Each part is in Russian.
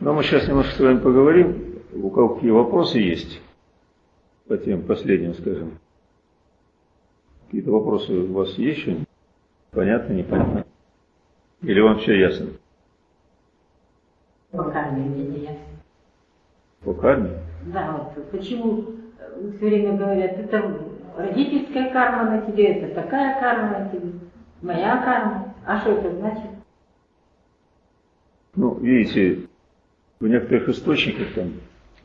Но мы сейчас немножко с вами поговорим, у кого какие вопросы есть по тем последним, скажем. Какие-то вопросы у вас есть еще? Понятно, непонятно? Или вам все ясно? По карме мне не ясно. По карме? Да, вот почему все время говорят, это родительская карма на тебе, это такая карма на тебе, моя карма. А что это значит? Ну, видите, в некоторых источниках там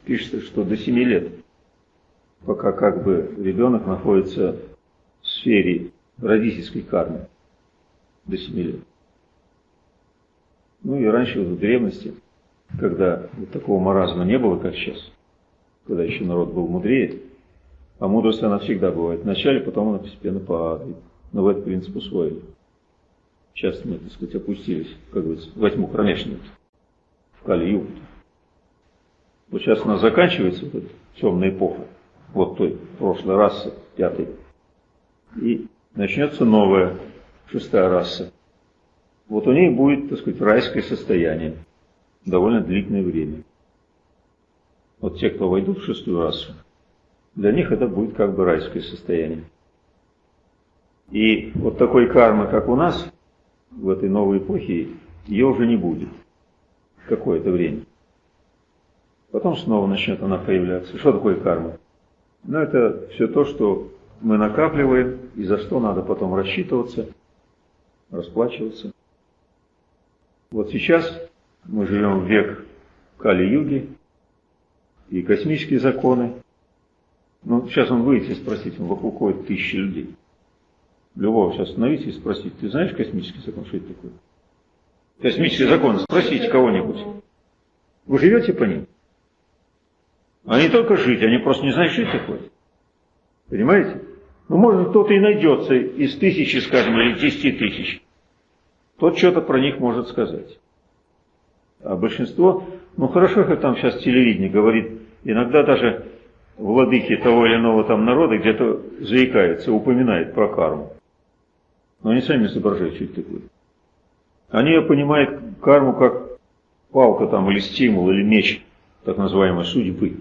пишется, что до 7 лет, пока как бы ребенок находится в сфере родительской кармы, до 7 лет. Ну и раньше, в древности, когда вот такого маразма не было, как сейчас, когда еще народ был мудрее, а мудрость она всегда бывает. Вначале, потом она постепенно падает. Но в этот принцип усвоили. Сейчас мы, так сказать, опустились, как говорится, во кромешную, в Калию. Вот сейчас у нас заканчивается вот эта темная эпоха, вот той прошлой расы, пятой, и начнется новая, шестая раса. Вот у ней будет, так сказать, райское состояние довольно длительное время. Вот те, кто войдут в шестую расу, для них это будет как бы райское состояние. И вот такой кармы, как у нас, в этой новой эпохе, ее уже не будет какое-то время. Потом снова начнет она появляться. Что такое карма? Ну, это все то, что мы накапливаем, и за что надо потом рассчитываться, расплачиваться. Вот сейчас мы живем в век Кали-юги, и космические законы. Ну, сейчас он выйдет и спросить, он вокруг ходит тысячи людей. Любого сейчас остановите и спросите, ты знаешь космический закон, что это такое? Космические законы, спросите кого-нибудь. Вы живете по ним? Не только жить, они просто не знают, что это такое. Понимаете? Ну, может, кто-то и найдется из тысячи, скажем, или десяти тысяч. Тот что-то про них может сказать. А большинство, ну хорошо, как там сейчас телевидение говорит, иногда даже владыки того или иного там народа где-то заикаются, упоминает про карму. Но они сами изображают, что это такое. Они понимают карму как палка там, или стимул, или меч, так называемой судьбы.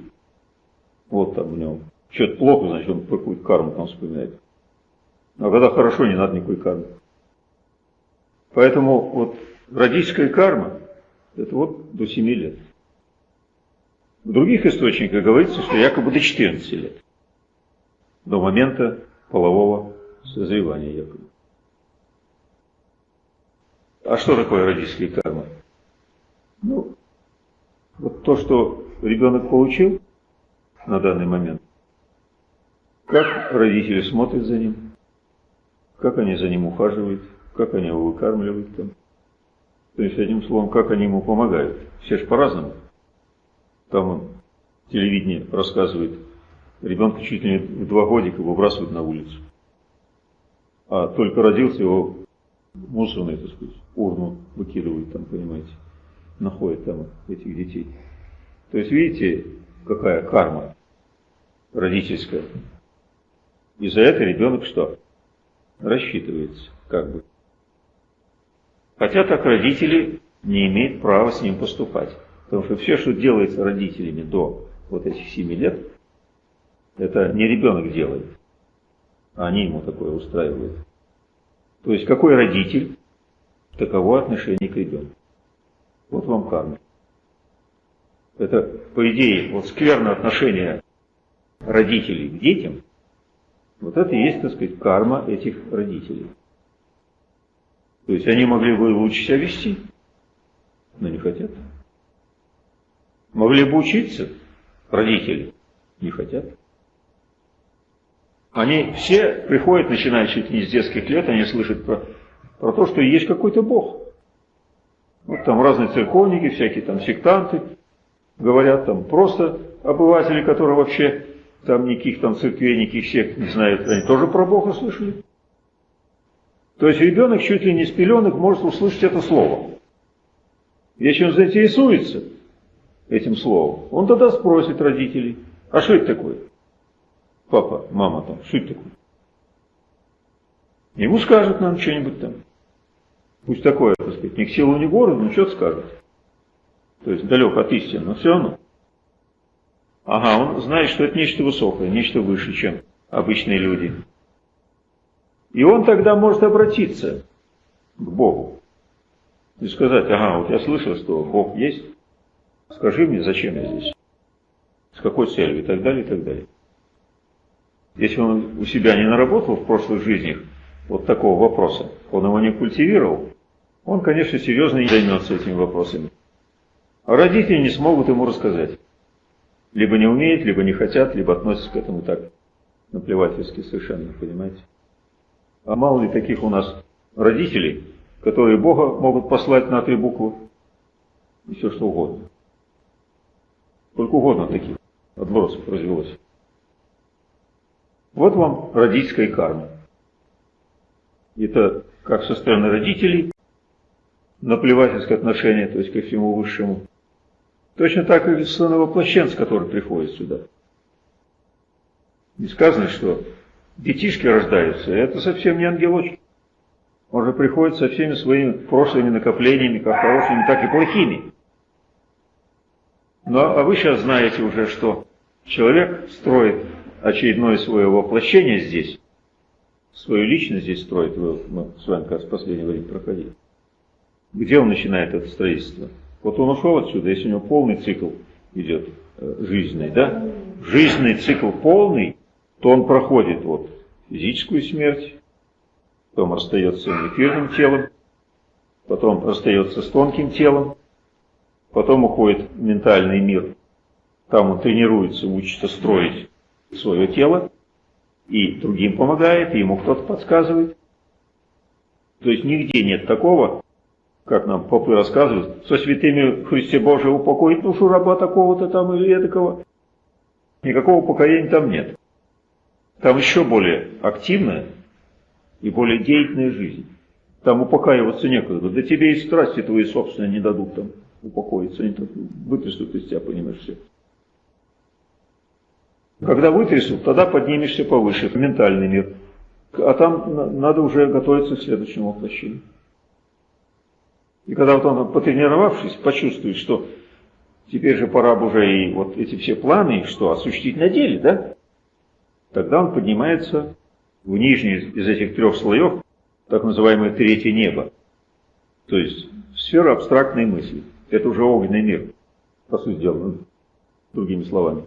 Вот там у него. Что-то плохо, значит, он какую-то карму там вспоминает. А когда хорошо, не надо никакой кармы. Поэтому вот родительская карма, это вот до 7 лет. В других источниках говорится, что якобы до 14 лет. До момента полового созревания якобы. А что такое родительская карма? Ну, вот то, что ребенок получил на данный момент, как родители смотрят за ним, как они за ним ухаживают, как они его выкармливают там. То есть, одним словом, как они ему помогают. Все же по-разному. Там он, телевидение рассказывает, ребенка чуть ли не в два годика выбрасывают на улицу. А только родился, его мусорный, так сказать, урну выкидывают там, понимаете, находят там этих детей. То есть, видите, какая карма родительская. И за это ребенок что? Рассчитывается, как бы. Хотя так родители не имеют права с ним поступать. Потому что все, что делается родителями до вот этих семи лет, это не ребенок делает, а они ему такое устраивают. То есть какой родитель, таково отношение к ребенку. Вот вам карма. Это, по идее, вот скверное отношение родителей к детям, вот это и есть, так сказать, карма этих родителей. То есть они могли бы лучше себя вести, но не хотят. Могли бы учиться, родители не хотят. Они все приходят, начиная чуть не с детских лет, они слышат про, про то, что есть какой-то Бог. Вот там разные церковники, всякие там сектанты, говорят там просто обыватели, которые вообще там никаких там церквей, никаких сект не знают, они тоже про Бога слышали. То есть ребенок чуть ли не с пеленок может услышать это слово. Если он заинтересуется этим словом, он тогда спросит родителей, а что это такое? Папа, мама там, что это такое? Ему скажут нам что-нибудь там. Пусть такое, так сказать, ни к силу, ни к городу, но что-то скажет. То есть далек от истины, но все равно. Ага, он знает, что это нечто высокое, нечто выше, чем обычные люди. И он тогда может обратиться к Богу и сказать, ага, вот я слышал, что Бог есть, скажи мне, зачем я здесь, с какой целью и так далее, и так далее. Если он у себя не наработал в прошлых жизнях вот такого вопроса, он его не культивировал, он, конечно, серьезно не займется этими вопросами. А родители не смогут ему рассказать. Либо не умеют, либо не хотят, либо относятся к этому так наплевательски совершенно, понимаете? А мало ли таких у нас родителей, которые Бога могут послать на три буквы и все что угодно. Сколько угодно таких отбросов развелось. Вот вам родительская карма. Это как со стороны родителей, наплевательское отношение, то есть ко всему высшему. Точно так и со стороны воплощенца, который приходит сюда. Не сказано, что детишки рождаются, это совсем не ангелочки. Он же приходит со всеми своими прошлыми накоплениями, как хорошими, так и плохими. Но а вы сейчас знаете уже, что человек строит очередное свое воплощение здесь, свою личность здесь строит, мы с вами как в последнее время проходили. Где он начинает это строительство? Вот он ушел отсюда, если у него полный цикл идет э, жизненный, да? Жизненный цикл полный, то он проходит вот физическую смерть, потом расстается с эфирным телом, потом расстается с тонким телом, потом уходит в ментальный мир. Там он тренируется, учится строить свое тело, и другим помогает, и ему кто-то подсказывает. То есть нигде нет такого, как нам попы рассказывают, со святыми Христе Божие упокоить душу раба такого-то там или этакого. Никакого покаяния там нет. Там еще более активная и более деятельная жизнь. Там упокаиваться некогда. Да тебе и страсти твои собственные не дадут там упокоиться. Они вытрясут из тебя, понимаешь, все. Когда вытрясут, тогда поднимешься повыше, в ментальный мир. А там надо уже готовиться к следующему воплощению. И когда вот он, потренировавшись, почувствует, что теперь же пора бы уже и вот эти все планы, что осуществить на деле, да? Тогда он поднимается в нижний из этих трех слоев, так называемое третье небо. То есть сфера абстрактной мысли. Это уже огненный мир, по сути дела, ну, другими словами.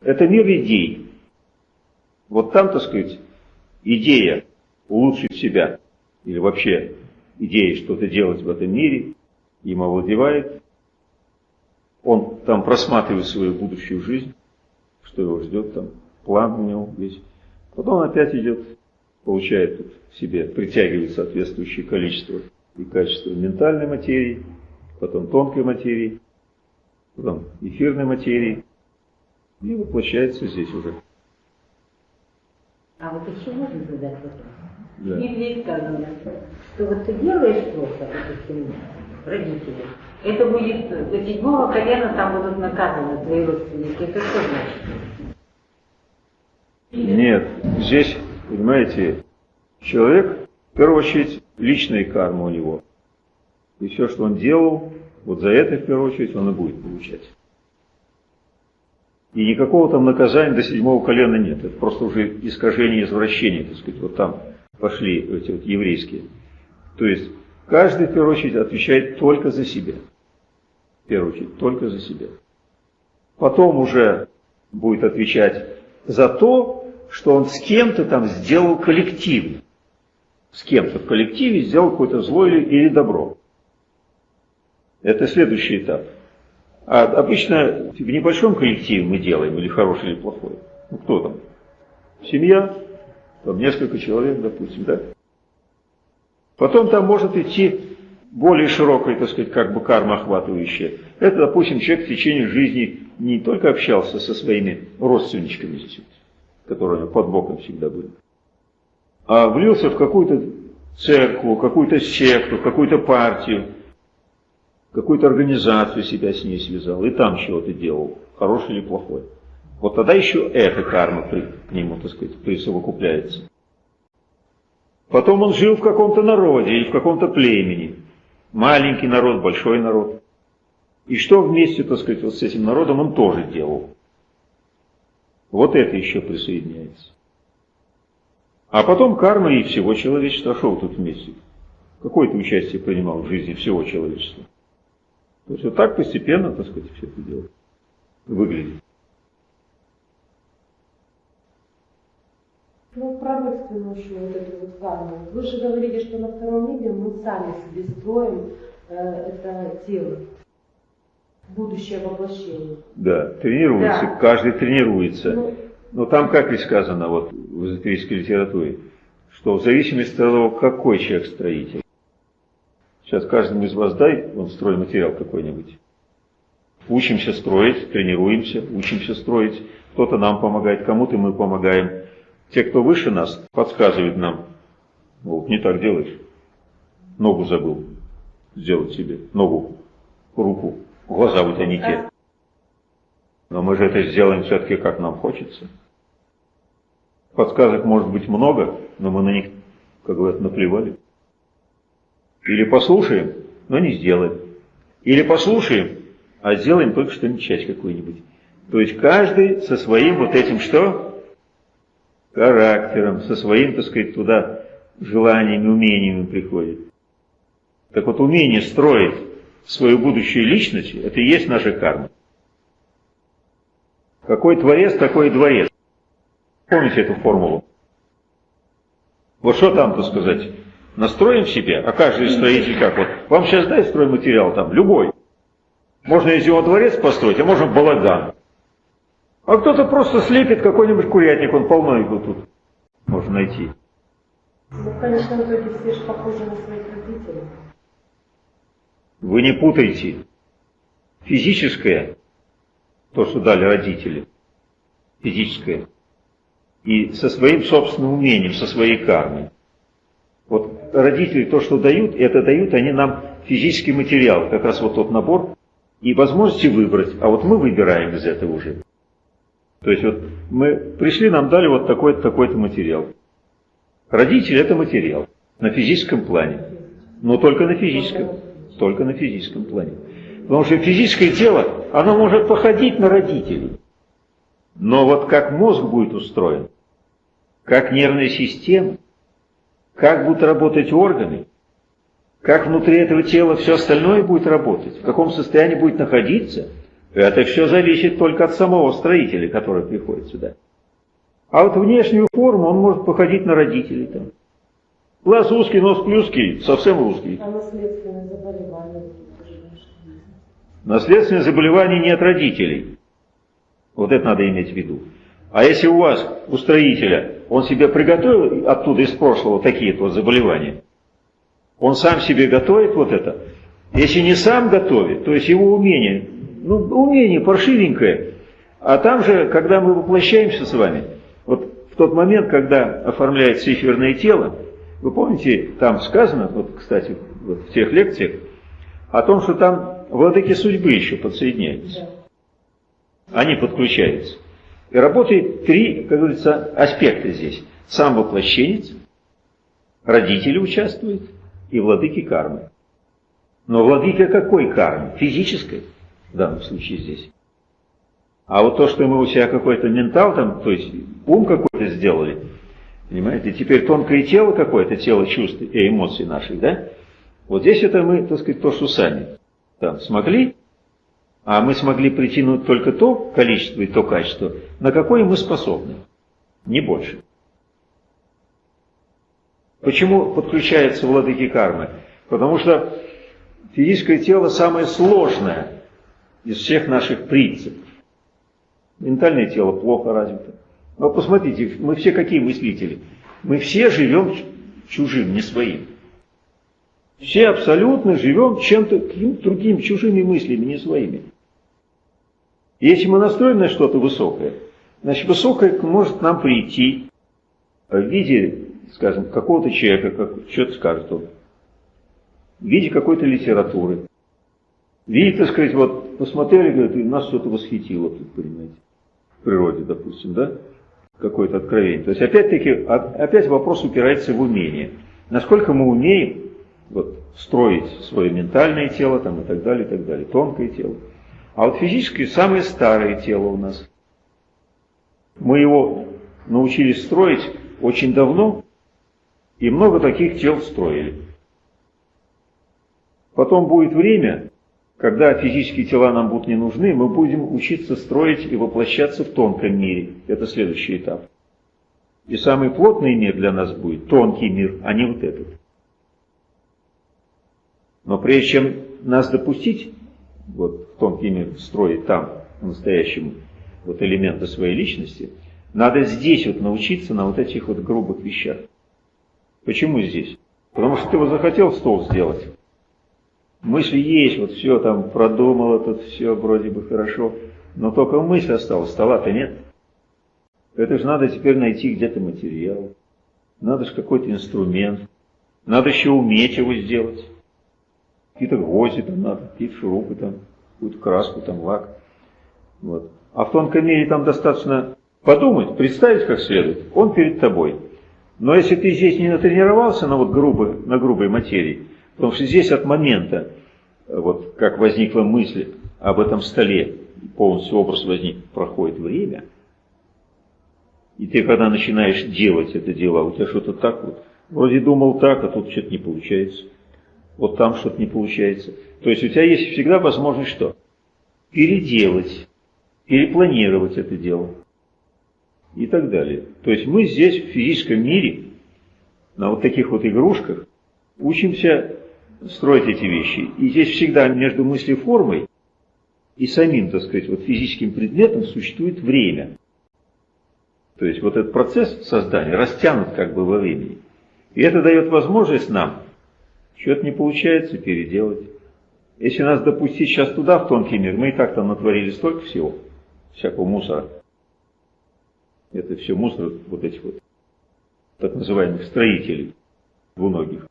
Это мир идей. Вот там, так сказать, идея улучшить себя, или вообще идея что-то делать в этом мире, им овладевает. Он там просматривает свою будущую жизнь, что его ждет там, план у него весь. Потом он опять идет, получает в себе, притягивает соответствующее количество и качество ментальной материи, потом тонкой материи, потом эфирной материи, и воплощается здесь уже. А вот еще можно задать вопрос? Да. В Библии сказано, что вот ты делаешь плохо, допустим, родители, это будет до седьмого колена там будут наказаны твои родственники. Это что значит? Нет, здесь, понимаете, человек, в первую очередь, личная карма у него. И все, что он делал, вот за это, в первую очередь, он и будет получать. И никакого там наказания до седьмого колена нет. Это просто уже искажение, извращение, так сказать, вот там пошли эти вот еврейские. То есть каждый, в первую очередь, отвечает только за себя. В первую очередь, только за себя. Потом уже будет отвечать за то, что он с кем-то там сделал коллективно. С кем-то в коллективе сделал какое-то зло или, или добро. Это следующий этап. А обычно в небольшом коллективе мы делаем, или хороший, или плохой. Ну кто там? Семья, там несколько человек, допустим, да? Потом там может идти более широкая, так сказать, как бы карма охватывающая. Это, допустим, человек в течение жизни не только общался со своими родственничками которые под боком всегда были, а влился в какую-то церковь, какую-то секту, какую-то партию, какую-то организацию себя с ней связал, и там чего-то делал, хороший или плохой. Вот тогда еще эта карма при, к нему, так сказать, присовокупляется. Потом он жил в каком-то народе или в каком-то племени. Маленький народ, большой народ. И что вместе, так сказать, вот с этим народом он тоже делал. Вот это еще присоединяется. А потом карма и всего человечества шел тут вместе. Какое-то участие принимал в жизни всего человечества. То есть вот так постепенно, так сказать, все это дело выглядит. Ну, про родственную еще вот эту вот карму. Вы же говорили, что на втором мире мы сами себе строим э, это тело, будущее воплощение. Да, тренируется, Да. каждый тренируется. Ну, Но там как ведь сказано вот в эзотерической литературе, что в зависимости от того, какой человек строитель. Сейчас каждому из вас дай он стройматериал какой-нибудь. Учимся строить, тренируемся, учимся строить. Кто-то нам помогает, кому-то мы помогаем. Те, кто выше нас, подсказывают нам. Вот, не так делаешь. Ногу забыл сделать себе. Ногу, руку, глаза тебя не те. Но мы же это сделаем все-таки как нам хочется. Подсказок может быть много, но мы на них, как говорят, наплевали. Или послушаем, но не сделаем. Или послушаем, а сделаем только что-нибудь часть какую-нибудь. То есть каждый со своим вот этим что? Характером, со своим, так сказать, туда желаниями, умениями приходит. Так вот, умение строить свою будущую личность, это и есть наша карма. Какой творец, такой дворец. Помните эту формулу? Вот что там, так сказать, настроим себе, а каждый строитель как вот, вам сейчас дай стройматериал там, любой. Можно из него дворец построить, а можно балаган. А кто-то просто слепит какой-нибудь курятник, он полно его тут можно найти. ну, в конечном итоге все же похожи на своих родителей. Вы не путайте физическое, то, что дали родители, физическое, и со своим собственным умением, со своей кармой. Вот родители то, что дают, это дают они нам физический материал, как раз вот тот набор, и возможности выбрать, а вот мы выбираем из этого уже. То есть вот мы пришли, нам дали вот такой-то, такой-то материал. Родители это материал на физическом плане, но только на физическом, только на физическом плане. Потому что физическое тело, оно может походить на родителей. Но вот как мозг будет устроен, как нервная система, как будут работать органы, как внутри этого тела все остальное будет работать, в каком состоянии будет находиться, это все зависит только от самого строителя, который приходит сюда. А вот внешнюю форму он может походить на родителей. Там. Глаз узкий, нос плюский, совсем узкий. А наследственные заболевания? это же наше. Наследственные заболевания не от родителей. Вот это надо иметь в виду. А если у вас, у строителя, он себе приготовил оттуда из прошлого такие вот заболевания, он сам себе готовит вот это. Если не сам готовит, то есть его умение, ну, умение паршивенькое. А там же, когда мы воплощаемся с вами, вот в тот момент, когда оформляется эфирное тело, вы помните, там сказано, вот, кстати, вот в тех лекциях, о том, что там владыки судьбы еще подсоединяются. Они подключаются. И работает три, как говорится, аспекта здесь. Сам воплощенец, родители участвуют и владыки кармы. Но владыка какой кармы? Физической, в данном случае здесь. А вот то, что мы у себя какой-то ментал там, то есть ум какой-то сделали, понимаете, теперь тонкое тело какое-то, тело чувств и эмоций наших, да? Вот здесь это мы, так сказать, то, что сами там смогли, а мы смогли притянуть только то количество и то качество, на какое мы способны, не больше. Почему подключаются владыки кармы? Потому что физическое тело самое сложное из всех наших принципов. Ментальное тело плохо развито. Но посмотрите, мы все какие мыслители? Мы все живем чужим, не своим. Все абсолютно живем чем-то, другим, чужими мыслями, не своими. Если мы настроены на что-то высокое, значит высокое может нам прийти в виде, скажем, какого-то человека, как, что-то скажет он, в виде какой-то литературы, в виде, так сказать, вот посмотрели, говорят, и нас что-то восхитило тут, понимаете, в природе, допустим, да? какое-то откровение. То есть опять-таки, опять вопрос упирается в умение. Насколько мы умеем вот, строить свое ментальное тело там, и так далее, и так далее, тонкое тело. А вот физически самое старое тело у нас. Мы его научились строить очень давно, и много таких тел строили. Потом будет время, когда физические тела нам будут не нужны, мы будем учиться строить и воплощаться в тонком мире. Это следующий этап. И самый плотный мир для нас будет тонкий мир, а не вот этот. Но прежде чем нас допустить вот, в тонкий мир, строить там, по-настоящему, вот элементы своей личности, надо здесь вот научиться на вот этих вот грубых вещах. Почему здесь? Потому что ты вот захотел стол сделать, Мысли есть, вот все там продумала, тут все вроде бы хорошо, но только мысль осталась, стола-то нет. Это же надо теперь найти где-то материал, надо же какой-то инструмент, надо еще уметь его сделать. Какие-то гвозди там надо, какие-то шурупы там, какую-то краску там, лак. Вот. А в тонком мире там достаточно подумать, представить как следует, он перед тобой. Но если ты здесь не натренировался на, вот грубой, на грубой материи, Потому что здесь от момента, вот как возникла мысль об этом столе, полностью образ возник, проходит время, и ты когда начинаешь делать это дело, у тебя что-то так вот, вроде думал так, а тут что-то не получается, вот там что-то не получается. То есть у тебя есть всегда возможность что? Переделать, перепланировать это дело и так далее. То есть мы здесь в физическом мире, на вот таких вот игрушках, учимся строить эти вещи. И здесь всегда между мыслеформой и самим, так сказать, вот физическим предметом существует время. То есть вот этот процесс создания растянут как бы во времени. И это дает возможность нам что-то не получается переделать. Если нас допустить сейчас туда, в тонкий мир, мы и так там натворили столько всего, всякого мусора. Это все мусор вот этих вот так называемых строителей двуногих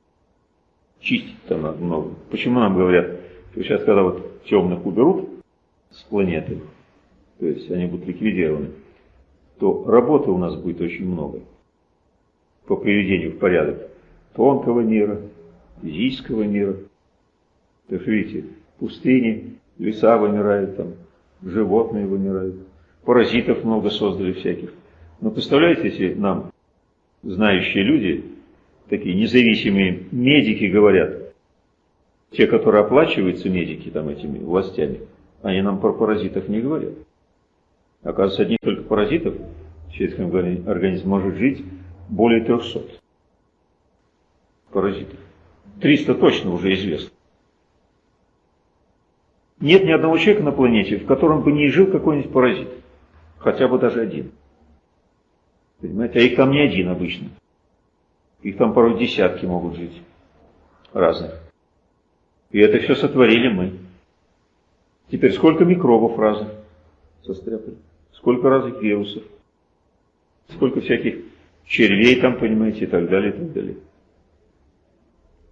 чистить там надо много. Почему нам говорят, что сейчас, когда вот темных уберут с планеты, то есть они будут ликвидированы, то работы у нас будет очень много по приведению в порядок тонкого мира, физического мира. То есть, видите, пустыни, леса вымирают там, животные вымирают, паразитов много создали всяких. Но представляете, если нам, знающие люди, такие независимые медики говорят, те, которые оплачиваются медики там этими властями, они нам про паразитов не говорят. Оказывается, одних только паразитов в человеческом организме может жить более 300 паразитов. 300 точно уже известно. Нет ни одного человека на планете, в котором бы не жил какой-нибудь паразит. Хотя бы даже один. Понимаете? А их там не один обычно. Их там порой десятки могут жить. Разных. И это все сотворили мы. Теперь сколько микробов разных состряпали? Сколько разных вирусов? Сколько всяких червей там, понимаете, и так далее, и так далее.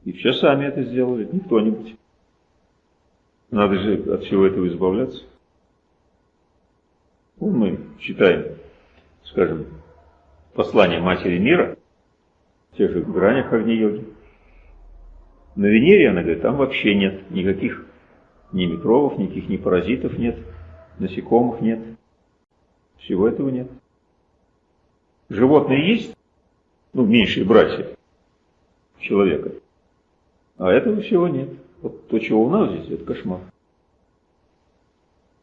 И все сами это сделали, не кто-нибудь. Надо же от всего этого избавляться. Ну, мы читаем, скажем, послание Матери Мира, в тех же гранях Агни-йоги. На Венере, она говорит, там вообще нет никаких ни микробов, никаких ни паразитов нет, насекомых нет. Всего этого нет. Животные есть, ну, меньшие братья человека, а этого всего нет. Вот то, чего у нас здесь, это кошмар.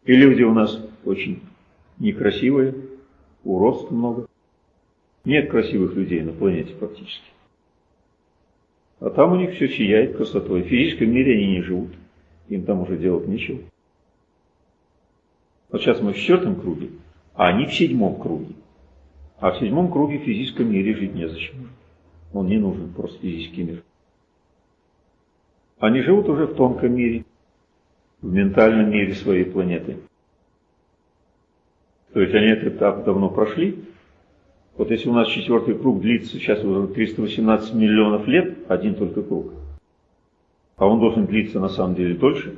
И люди у нас очень некрасивые, уродств много. Нет красивых людей на планете фактически. А там у них все сияет красотой. В физическом мире они не живут. Им там уже делать нечего. Вот сейчас мы в четвертом круге, а они в седьмом круге. А в седьмом круге в физическом мире жить незачем. Он не нужен, просто физический мир. Они живут уже в тонком мире, в ментальном мире своей планеты. То есть они этот этап давно прошли, вот если у нас четвертый круг длится сейчас уже 318 миллионов лет, один только круг, а он должен длиться на самом деле дольше.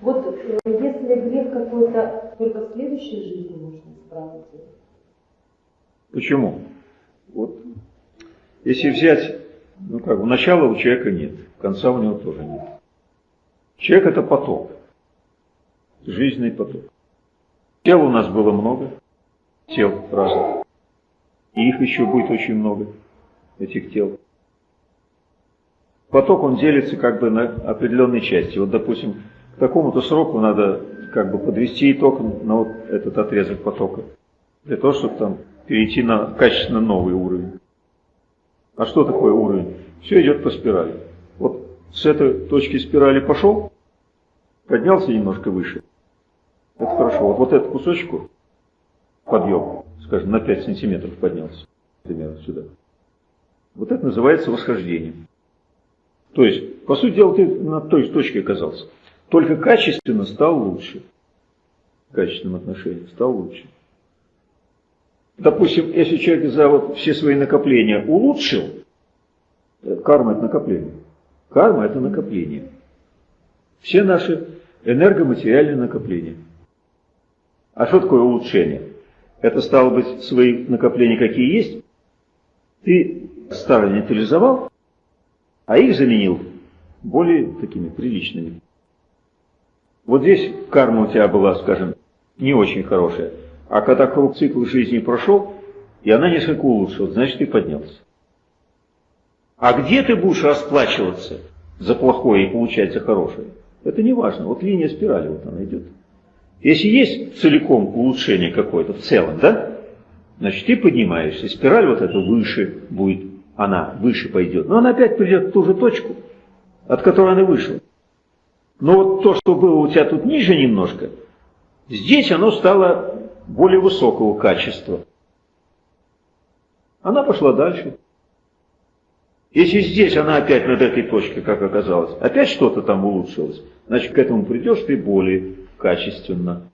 Вот э, если грех какой-то только в следующей жизни можно исправить. Почему? Вот, если взять, ну как, начала у человека нет, конца у него тоже нет. Человек это поток, жизненный поток. Тел у нас было много, тел разных. И их еще будет очень много, этих тел. Поток, он делится как бы на определенные части. Вот, допустим, к такому-то сроку надо как бы подвести итог на вот этот отрезок потока. Для того, чтобы там перейти на качественно новый уровень. А что такое уровень? Все идет по спирали. Вот с этой точки спирали пошел, поднялся немножко выше. Это хорошо. Вот, вот этот кусочек подъем, скажем, на 5 сантиметров поднялся, примерно сюда. Вот это называется восхождением. То есть, по сути дела, ты на той точке оказался. Только качественно стал лучше. В качественном отношении стал лучше. Допустим, если человек за вот все свои накопления улучшил, карма это накопление. Карма это накопление. Все наши энергоматериальные накопления. А что такое улучшение? Это стало быть свои накопления какие есть. Ты старые нейтрализовал, а их заменил более такими приличными. Вот здесь карма у тебя была, скажем, не очень хорошая. А когда круг цикл жизни прошел, и она несколько улучшилась, значит ты поднялся. А где ты будешь расплачиваться за плохое и получать за хорошее? Это не важно. Вот линия спирали, вот она идет. Если есть целиком улучшение какое-то в целом, да, значит ты поднимаешься. Спираль вот эта выше будет, она выше пойдет. Но она опять придет в ту же точку, от которой она вышла. Но вот то, что было у тебя тут ниже немножко, здесь оно стало более высокого качества. Она пошла дальше. Если здесь она опять над этой точкой, как оказалось, опять что-то там улучшилось, значит к этому придешь ты более качественно.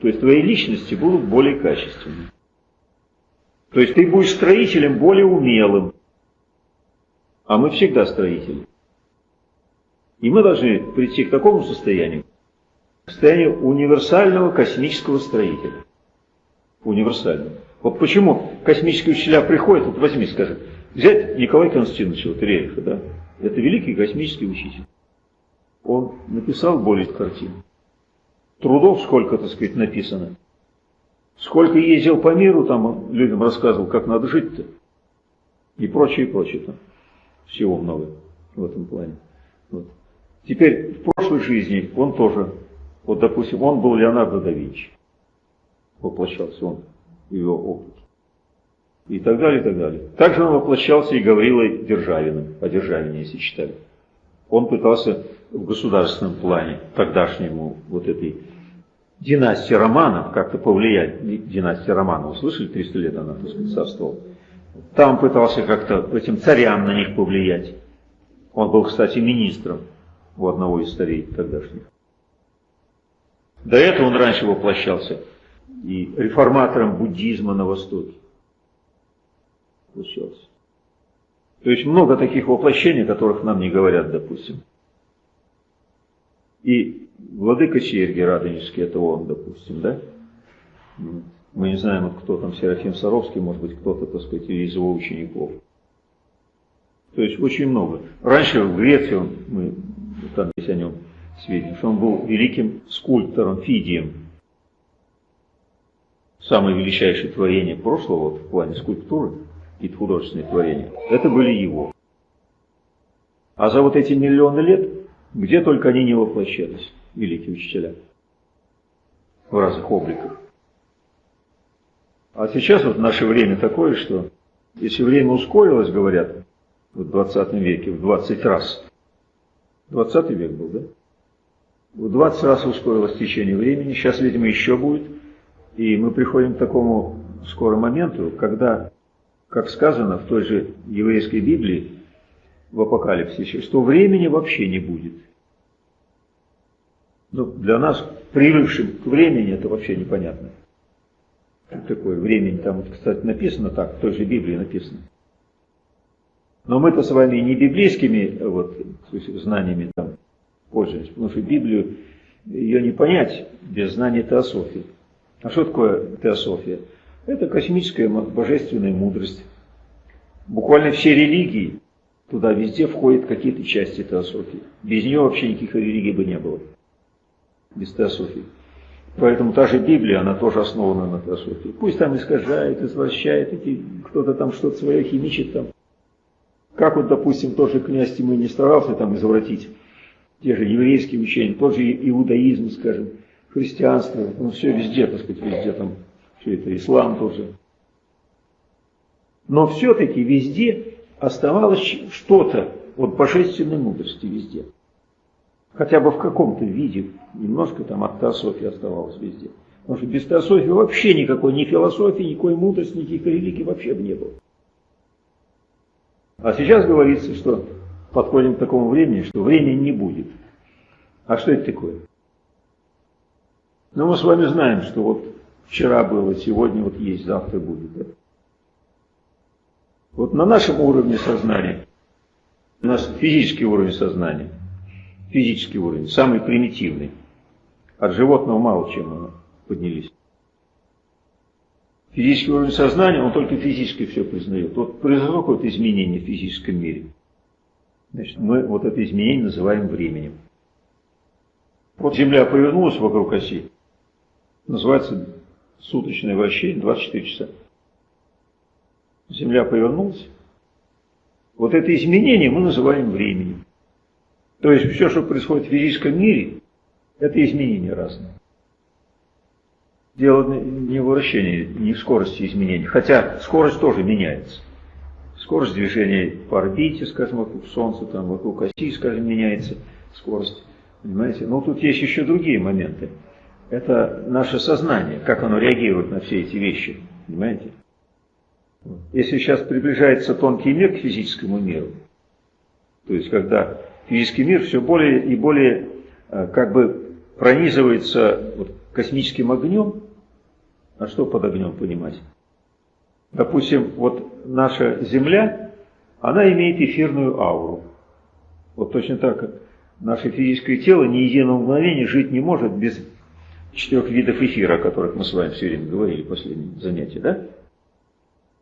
То есть твои личности будут более качественны. То есть ты будешь строителем более умелым. А мы всегда строители. И мы должны прийти к такому состоянию, состояние универсального космического строителя. Универсального. Вот почему космические учителя приходят, вот возьми, скажи, взять Николая Константиновича вот, Рериха, да, это великий космический учитель. Он написал более картин. Трудов сколько, так сказать, написано. Сколько ездил по миру, там людям рассказывал, как надо жить-то. И прочее, и прочее там. Всего много в этом плане. Вот. Теперь в прошлой жизни он тоже вот, допустим, он был Леонардо да Винчи. Воплощался он в его опыт. И так далее, и так далее. Также он воплощался и Гаврилой Державиным, о Державине, если читали. Он пытался в государственном плане, тогдашнему вот этой династии Романов, как-то повлиять. Династия Романов, слышали, 300 лет она, так сказать, царствовала. Там пытался как-то этим царям на них повлиять. Он был, кстати, министром у одного из царей тогдашних. До этого он раньше воплощался и реформатором буддизма на Востоке. Воплощался. То есть много таких воплощений, которых нам не говорят, допустим. И владыка Сергий Радонежский, это он, допустим, да? Мы не знаем, кто там, Серафим Саровский, может быть, кто-то, так сказать, из его учеников. То есть очень много. Раньше в Греции, мы там есть о нем сведения, что он был великим скульптором, Фидием. Самое величайшее творение прошлого вот, в плане скульптуры и художественные творения, это были его. А за вот эти миллионы лет, где только они не воплощались, великие учителя, в разных обликах. А сейчас вот наше время такое, что если время ускорилось, говорят, в 20 веке, в 20 раз, 20 век был, да? В 20 раз ускорилось течение времени, сейчас, видимо, еще будет. И мы приходим к такому скорому моменту, когда, как сказано в той же еврейской Библии, в Апокалипсисе, что времени вообще не будет. Ну, для нас, привыкшим к времени, это вообще непонятно. Такое времени, там, кстати, написано так, в той же Библии написано. Но мы-то с вами не библейскими вот, знаниями там, пользуемся, потому что Библию ее не понять без знания теософии. А что такое теософия? Это космическая божественная мудрость. Буквально все религии, туда везде входят какие-то части теософии. Без нее вообще никаких религий бы не было. Без теософии. Поэтому та же Библия, она тоже основана на теософии. Пусть там искажает, извращает, кто-то там что-то свое химичит там. Как вот, допустим, тот же князь Тимы не старался там извратить те же еврейские учения, тот же иудаизм, скажем, христианство, ну все везде, так сказать, везде там, все это ислам тоже. Но все-таки везде оставалось что-то от божественной мудрости везде. Хотя бы в каком-то виде, немножко там от теософии оставалось везде. Потому что без теософии вообще никакой ни философии, никакой мудрости, никаких религий вообще бы не было. А сейчас говорится, что подходим к такому времени, что времени не будет. А что это такое? Ну, мы с вами знаем, что вот вчера было, сегодня вот есть, завтра будет. Да? Вот на нашем уровне сознания, у нас физический уровень сознания, физический уровень, самый примитивный. От животного мало чем мы поднялись. Физический уровень сознания, он только физически все признает. Вот произошло какое-то изменение в физическом мире. Значит, мы вот это изменение называем временем. Вот Земля повернулась вокруг оси, называется суточное вращение 24 часа. Земля повернулась. Вот это изменение мы называем временем. То есть все, что происходит в физическом мире, это изменения разные. Дело не в вращении, не в скорости изменений. Хотя скорость тоже меняется. Скорость движения по орбите, скажем, вокруг Солнца, там, вокруг оси, скажем, меняется скорость. Понимаете? Но тут есть еще другие моменты. Это наше сознание, как оно реагирует на все эти вещи. Понимаете? Если сейчас приближается тонкий мир к физическому миру, то есть когда физический мир все более и более э, как бы пронизывается вот, космическим огнем, а что под огнем понимать? Допустим, вот наша Земля, она имеет эфирную ауру. Вот точно так, наше физическое тело ни единого мгновения жить не может без четырех видов эфира, о которых мы с вами все время говорили в последнем занятии, да?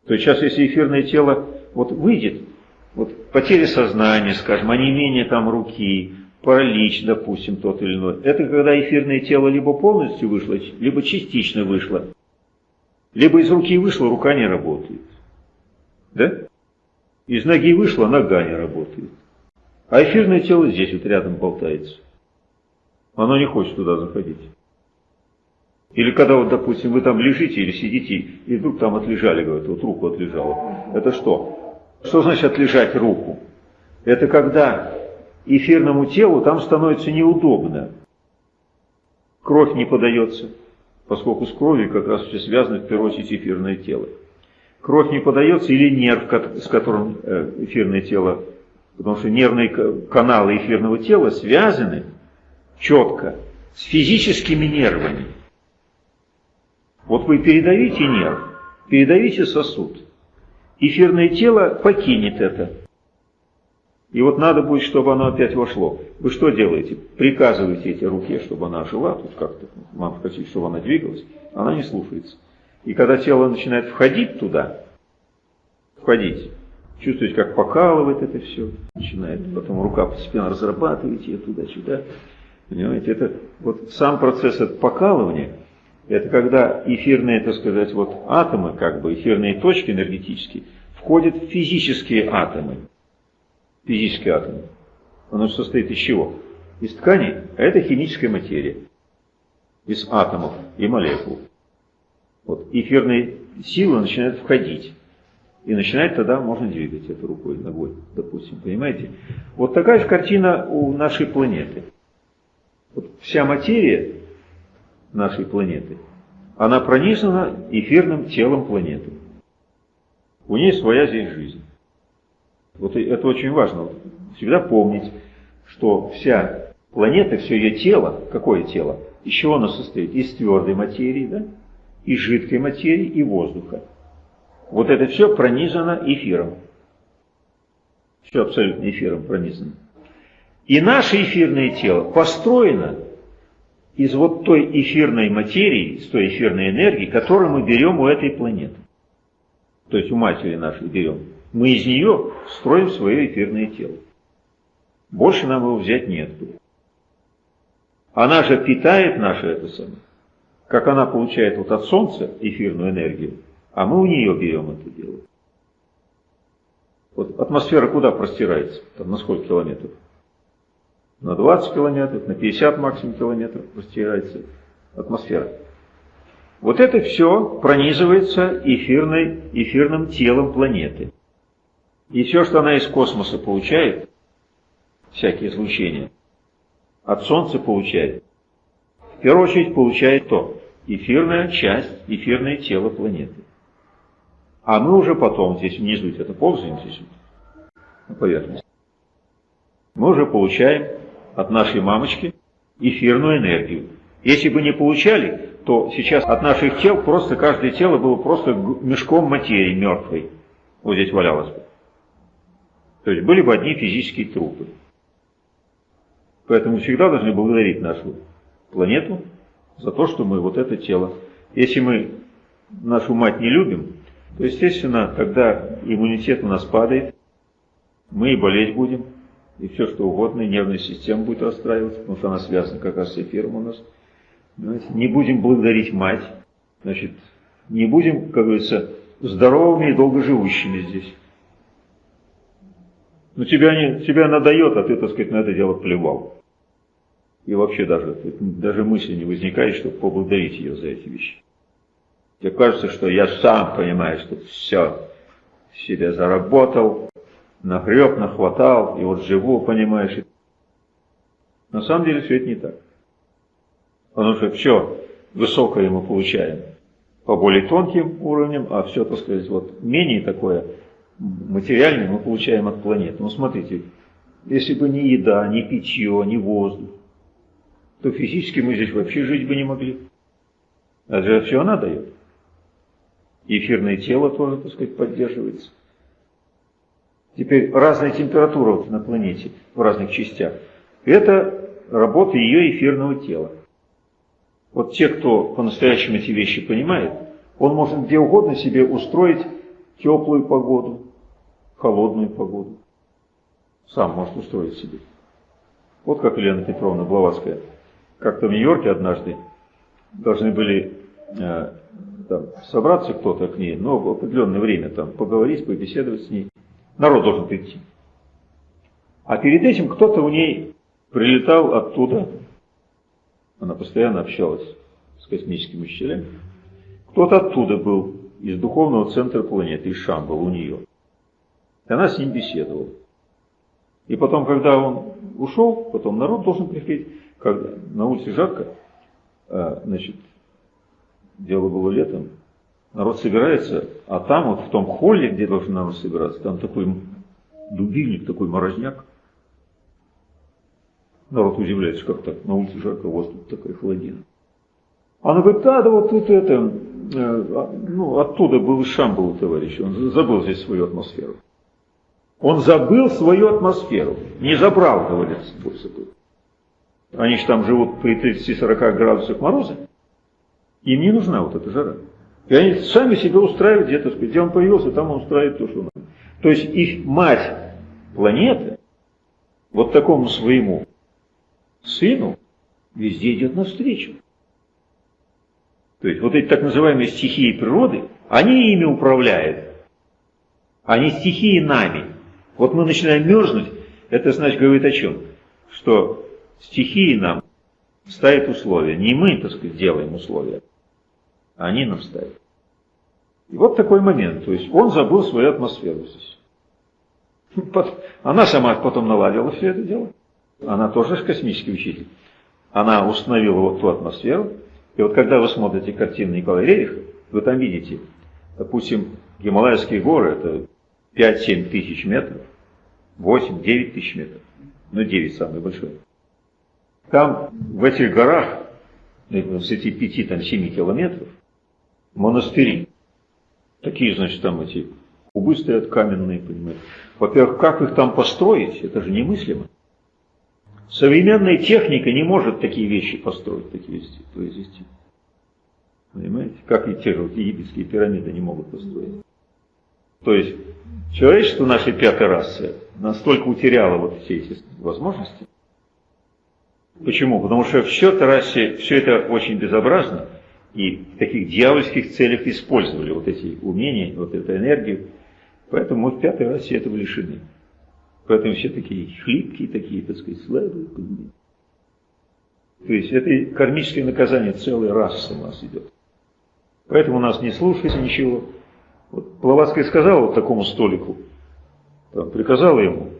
То есть сейчас, если эфирное тело вот выйдет, вот потеря сознания, скажем, онемение там руки, паралич, допустим, тот или иной, это когда эфирное тело либо полностью вышло, либо частично вышло, либо из руки вышло, рука не работает. Да? Из ноги вышло, нога не работает. А эфирное тело здесь вот рядом болтается. Оно не хочет туда заходить. Или когда вот, допустим, вы там лежите или сидите, и вдруг там отлежали, говорят, вот руку отлежала. Это что? Что значит отлежать руку? Это когда эфирному телу там становится неудобно. Кровь не подается, поскольку с кровью как раз все связано в первую очередь эфирное тело. Кровь не подается или нерв, с которым э, эфирное тело, потому что нервные каналы эфирного тела связаны четко с физическими нервами. Вот вы передавите нерв, передавите сосуд. Эфирное тело покинет это. И вот надо будет, чтобы оно опять вошло. Вы что делаете? Приказываете эти руке, чтобы она жила, тут как-то, вам хотите, чтобы она двигалась. Она не слушается. И когда тело начинает входить туда, входить, чувствуете, как покалывает это все, начинает, потом рука постепенно разрабатывает ее туда-сюда. Понимаете, это вот сам процесс это покалывания – это когда эфирные, так сказать, вот атомы, как бы эфирные точки энергетические, входят в физические атомы. Физические атомы. Оно состоит из чего? Из тканей, а это химическая материя. Из атомов и молекул. Вот эфирные силы начинают входить. И начинает тогда можно двигать эту рукой, ногой, допустим, понимаете? Вот такая же картина у нашей планеты. Вот вся материя нашей планеты, она пронизана эфирным телом планеты. У нее своя здесь жизнь. Вот это очень важно. Всегда помнить, что вся планета, все ее тело, какое тело? Из чего оно состоит? Из твердой материи, да? из жидкой материи и воздуха. Вот это все пронизано эфиром. Все абсолютно эфиром пронизано. И наше эфирное тело построено из вот той эфирной материи, из той эфирной энергии, которую мы берем у этой планеты. То есть у матери нашей берем. Мы из нее строим свое эфирное тело. Больше нам его взять нет. Она же питает наше это самое. Как она получает вот от Солнца эфирную энергию, а мы у нее берем это дело. Вот атмосфера куда простирается? Там на сколько километров? На 20 километров, на 50 максимум километров простирается атмосфера. Вот это все пронизывается эфирной, эфирным телом планеты. И все, что она из космоса получает, всякие излучения, от Солнца получает, в первую очередь получает то, эфирная часть, эфирное тело планеты. А мы уже потом здесь внизу где-то ползаем здесь на поверхности. Мы уже получаем от нашей мамочки эфирную энергию. Если бы не получали, то сейчас от наших тел просто каждое тело было просто мешком материи мертвой. Вот здесь валялось бы. То есть были бы одни физические трупы. Поэтому всегда должны благодарить нашу планету за то, что мы вот это тело. Если мы нашу мать не любим, то, естественно, тогда иммунитет у нас падает, мы и болеть будем, и все что угодно, и нервная система будет расстраиваться, потому что она связана как раз с эфиром у нас. Не будем благодарить мать, значит, не будем, как говорится, здоровыми и долгоживущими здесь. Но тебя, не, тебя надает, а ты, так сказать, на это дело плевал. И вообще даже, даже мысли не возникает, чтобы поблагодарить ее за эти вещи. Тебе кажется, что я сам понимаю, что все себе заработал, нагреб, нахватал, и вот живу, понимаешь. На самом деле все это не так. Потому что все высокое мы получаем по более тонким уровням, а все, так сказать, вот менее такое материальное мы получаем от планеты. Ну смотрите, если бы не еда, не питье, не воздух, то физически мы здесь вообще жить бы не могли. А же все она дает. Эфирное тело тоже, так сказать, поддерживается. Теперь разная температура вот на планете в разных частях. Это работа ее эфирного тела. Вот те, кто по-настоящему эти вещи понимает, он может где угодно себе устроить теплую погоду, холодную погоду. Сам может устроить себе. Вот как Елена Петровна Блаватская. Как-то в Нью-Йорке однажды должны были э, там, собраться кто-то к ней, но в определенное время там поговорить, побеседовать с ней. Народ должен прийти. А перед этим кто-то у ней прилетал оттуда, она постоянно общалась с космическими учителями, кто-то оттуда был, из духовного центра планеты, из Шамбала у нее. И она с ним беседовала. И потом, когда он ушел, потом народ должен приходить, когда на улице жарко, а, значит, дело было летом, народ собирается, а там вот в том холле, где должен народ собираться, там такой дубильник, такой морозняк. Народ удивляется, как так, на улице жарко, у вас тут такая холодина. Она говорит, да, да вот тут это, э, а, ну, оттуда был Шам был товарищ, он забыл здесь свою атмосферу. Он забыл свою атмосферу, не забрал, больше был. Они же там живут при 30-40 градусах мороза, им не нужна вот эта жара. И они сами себя устраивают где-то, где он появился, там он устраивает то, что надо. То есть их мать планеты вот такому своему сыну везде идет навстречу. То есть вот эти так называемые стихии природы, они ими управляют. Они стихии нами. Вот мы начинаем мерзнуть, это значит говорит о чем? Что стихии нам ставят условия. Не мы, так сказать, делаем условия, а они нам ставят. И вот такой момент. То есть он забыл свою атмосферу здесь. Она сама потом наладила все это дело. Она тоже космический учитель. Она установила вот ту атмосферу. И вот когда вы смотрите картину Николая Рериха, вы там видите, допустим, Гималайские горы, это 5-7 тысяч метров, 8-9 тысяч метров, ну 9 самый большой. Там, в этих горах, ну, с этих 5-7 километров, монастыри. Такие, значит, там эти кубы стоят каменные, понимаете. Во-первых, как их там построить, это же немыслимо. Современная техника не может такие вещи построить, такие вещи произвести. Понимаете? Как и те же вот египетские пирамиды не могут построить. То есть человечество нашей пятой расы настолько утеряло вот все эти возможности. Почему? Потому что в счет расе все это очень безобразно и в таких дьявольских целях использовали вот эти умения, вот эту энергию. Поэтому мы в пятой расе этого лишены. Поэтому все такие хлипкие, такие, так сказать, слабые. То есть это кармическое наказание целой расы у нас идет. Поэтому нас не слушается ничего. Вот Блаватская сказала вот такому столику, там, приказала ему,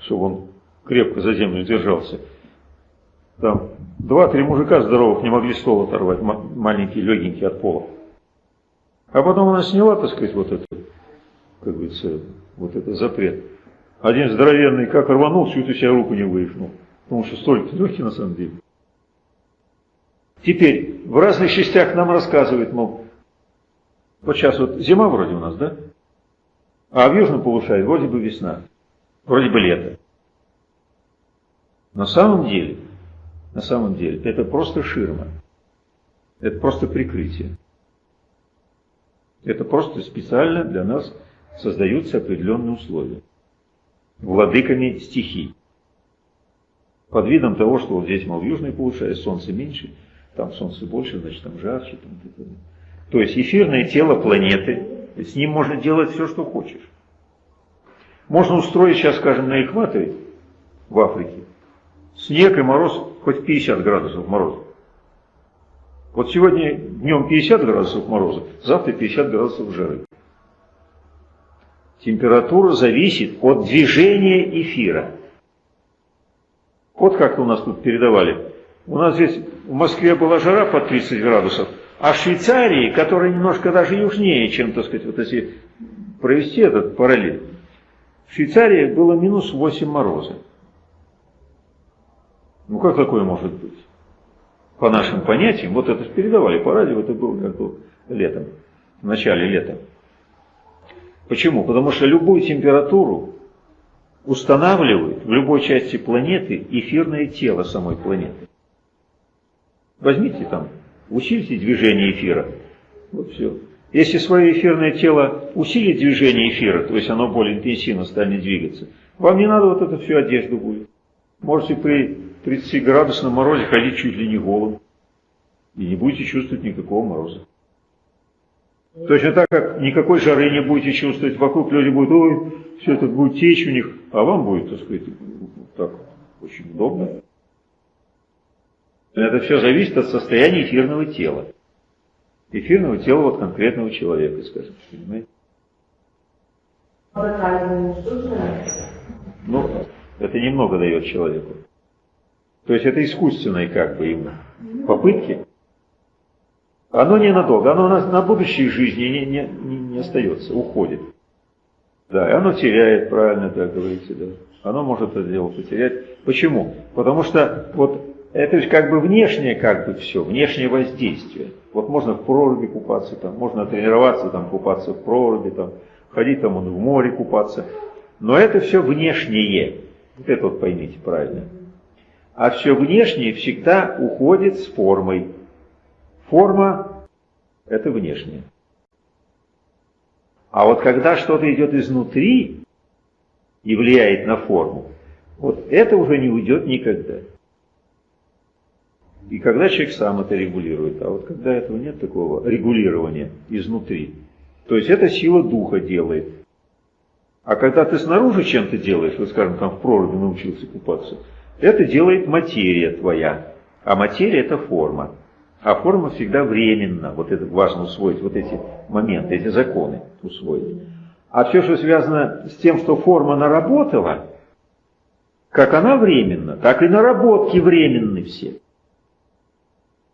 чтобы он крепко за землю держался. Там два-три мужика здоровых не могли стол оторвать, маленькие, легенькие от пола. А потом она сняла, так сказать, вот это, как говорится, вот это запрет. Один здоровенный как рванул, всю эту себя руку не вывихнул. Потому что столик легкий на самом деле. Теперь в разных частях нам рассказывают, мол, вот сейчас вот зима вроде у нас, да? А в южном полушарии вроде бы весна, вроде бы лето. На самом деле, на самом деле, это просто ширма. Это просто прикрытие. Это просто специально для нас создаются определенные условия. Владыками стихий. Под видом того, что вот здесь, мол, в южной полушарии солнце меньше, там солнце больше, значит там жарче. Там, там. То есть эфирное тело планеты, с ним можно делать все, что хочешь. Можно устроить сейчас, скажем, на экваторе в Африке снег и мороз хоть 50 градусов мороза. Вот сегодня днем 50 градусов мороза, завтра 50 градусов жары. Температура зависит от движения эфира. Вот как у нас тут передавали. У нас здесь в Москве была жара под 30 градусов, а в Швейцарии, которая немножко даже южнее, чем, так сказать, вот если провести этот параллель, в Швейцарии было минус 8 мороза. Ну как такое может быть? По нашим понятиям, вот это передавали по радио, это было как бы летом, в начале лета. Почему? Потому что любую температуру устанавливает в любой части планеты эфирное тело самой планеты. Возьмите там, усильте движение эфира. Вот все. Если свое эфирное тело усилит движение эфира, то есть оно более интенсивно станет двигаться, вам не надо вот эту всю одежду будет. Можете при 30 градусном морозе ходить чуть ли не голым. И не будете чувствовать никакого мороза. Точно так, как никакой жары не будете чувствовать, вокруг люди будут, ой, все это будет течь у них, а вам будет, так сказать, так очень удобно. Это все зависит от состояния эфирного тела. Эфирного тела вот конкретного человека, скажем, понимаете? Ну, это немного дает человеку. То есть это искусственные как бы ему попытки. Оно ненадолго, оно на, на будущей жизни не, не, не, не остается, уходит. Да, и оно теряет, правильно так говорите, да. Оно может это дело потерять. Почему? Потому что вот это же как бы внешнее как бы все, внешнее воздействие. Вот можно в проруби купаться, там, можно тренироваться, там, купаться в проруби, там, ходить там в море купаться. Но это все внешнее. Вот это вот поймите правильно. А все внешнее всегда уходит с формой. Форма – это внешнее. А вот когда что-то идет изнутри и влияет на форму, вот это уже не уйдет никогда. И когда человек сам это регулирует, а вот когда этого нет такого регулирования изнутри, то есть это сила духа делает. А когда ты снаружи чем-то делаешь, вот скажем, там в проруби научился купаться, это делает материя твоя. А материя это форма. А форма всегда временна. Вот это важно усвоить, вот эти моменты, эти законы усвоить. А все, что связано с тем, что форма наработала, как она временна, так и наработки временны все.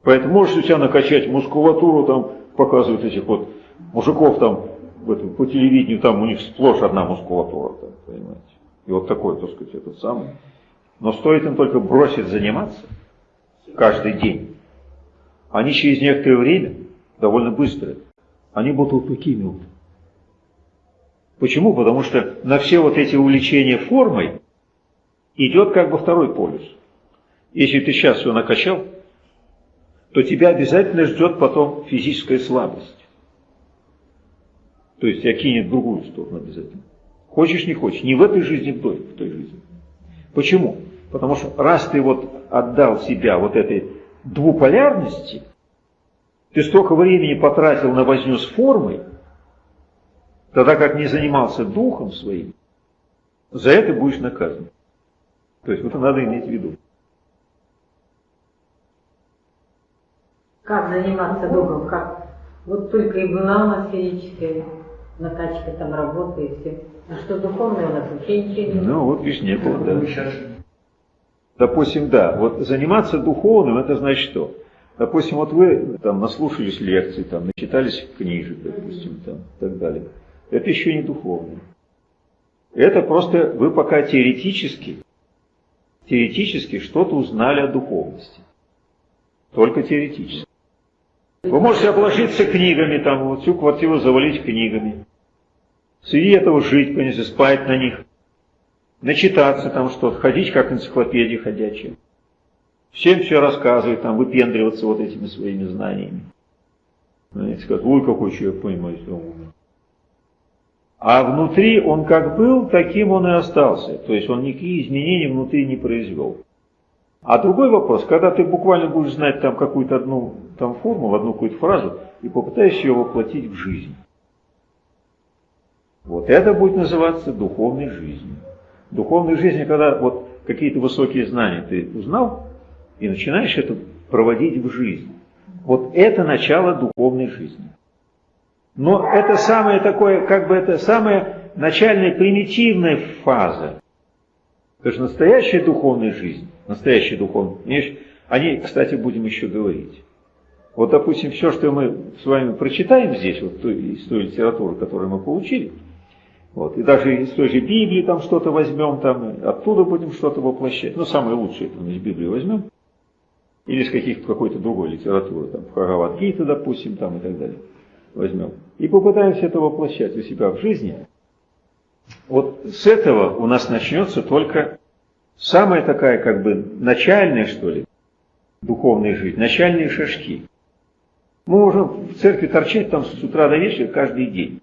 Поэтому можешь у себя накачать мускулатуру, там показывают этих вот мужиков там этом, по телевидению, там у них сплошь одна мускулатура, там, понимаете. И вот такой, так сказать, этот самый. Но стоит им только бросить заниматься каждый день, они через некоторое время, довольно быстро, они будут вот такими вот. Почему? Потому что на все вот эти увлечения формой идет как бы второй полюс. Если ты сейчас все накачал, то тебя обязательно ждет потом физическая слабость. То есть тебя кинет в другую сторону обязательно. Хочешь, не хочешь. Не в этой жизни, в той, в той жизни. Почему? Потому что раз ты вот отдал себя вот этой двуполярности, ты столько времени потратил на возню с формой, тогда как не занимался духом своим, за это будешь наказан. То есть это надо иметь в виду. Как заниматься духом? Как? Вот только и была у нас физическая накачка, там работа и все. А что духовное у нас вообще ничего не Ну вот видишь, нет, да. Допустим, да, вот заниматься духовным, это значит что? Допустим, вот вы там наслушались лекций, там, начитались книжек, допустим, там, и так далее. Это еще не духовное. Это просто вы пока теоретически, теоретически что-то узнали о духовности. Только теоретически. Вы можете обложиться книгами, там, вот всю квартиру завалить книгами. Среди этого жить, конечно, спать на них. Начитаться там что-то, ходить как энциклопедия ходячая. Всем все рассказывать, там, выпендриваться вот этими своими знаниями. Знаете, как, ой, какой человек, понимаете, умный. А внутри он как был, таким он и остался. То есть он никакие изменения внутри не произвел. А другой вопрос, когда ты буквально будешь знать там какую-то одну там формулу, одну какую-то фразу, и попытаешься ее воплотить в жизнь. Вот это будет называться духовной жизнью. Духовной жизнью, когда вот какие-то высокие знания ты узнал, и начинаешь это проводить в жизнь. Вот это начало духовной жизни. Но это самое такое, как бы это самая начальная примитивная фаза. Потому что настоящая духовная жизнь настоящий духовный. О ней, кстати, будем еще говорить. Вот, допустим, все, что мы с вами прочитаем здесь, вот из той литературы, которую мы получили, вот, и даже из той же Библии там что-то возьмем, там, оттуда будем что-то воплощать. Ну, самое лучшее, это мы из Библии возьмем. Или из каких-то какой-то другой литературы, там, Бхагавадгита, допустим, там и так далее. Возьмем. И попытаемся это воплощать у себя в жизни. Вот с этого у нас начнется только самая такая как бы начальная, что ли, духовная жизнь, начальные шажки. Мы можем в церкви торчать там с утра до вечера каждый день.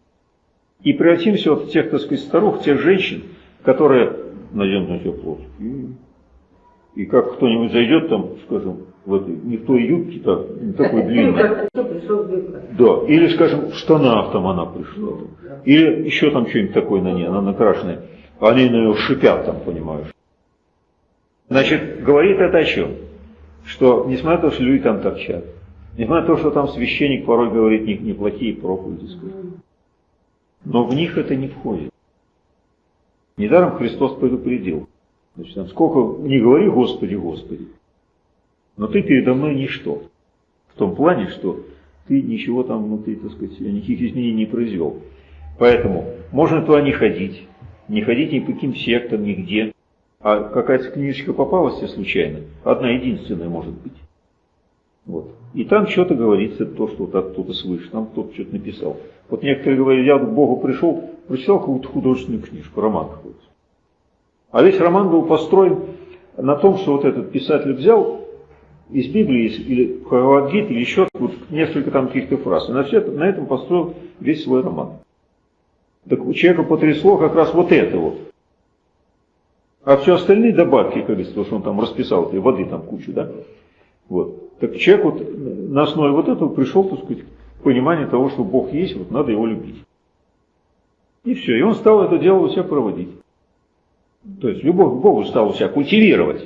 И превратимся вот в тех, так сказать, старух, тех женщин, которые наденут на себя плоть. И, и как кто-нибудь зайдет там, скажем, в этой, не в той юбке, так, не такой длинной. Да, или, скажем, в штанах там она пришла. Или еще там что-нибудь такое на ней, она накрашенная. Они на нее шипят там, понимаешь. Значит, говорит это о чем? Что, несмотря на то, что люди там торчат, несмотря на то, что там священник порой говорит неплохие проповеди, но в них это не входит. Недаром Христос предупредил. Значит, сколько не говори Господи, Господи, но ты передо мной ничто. В том плане, что ты ничего там внутри, так сказать, никаких изменений не произвел. Поэтому можно туда не ходить, не ходить ни по каким сектам, нигде. А какая-то книжечка попалась тебе случайно, одна единственная может быть. Вот. И там что-то говорится, то, что вот оттуда свыше, там кто-то что-то написал. Вот некоторые говорят, я к Богу пришел, прочитал какую-то художественную книжку, роман какой-то. А весь роман был построен на том, что вот этот писатель взял из Библии или Бхагавадгит, или еще вот несколько там каких-то фраз. И на, все, на этом построил весь свой роман. Так у человека потрясло как раз вот это вот. А все остальные добавки, как говорится, то, что он там расписал, этой воды там кучу, да? Вот. Так человек вот на основе вот этого пришел, так сказать, к пониманию того, что Бог есть, вот надо его любить. И все. И он стал это дело у себя проводить. То есть любовь к Богу стал у себя культивировать.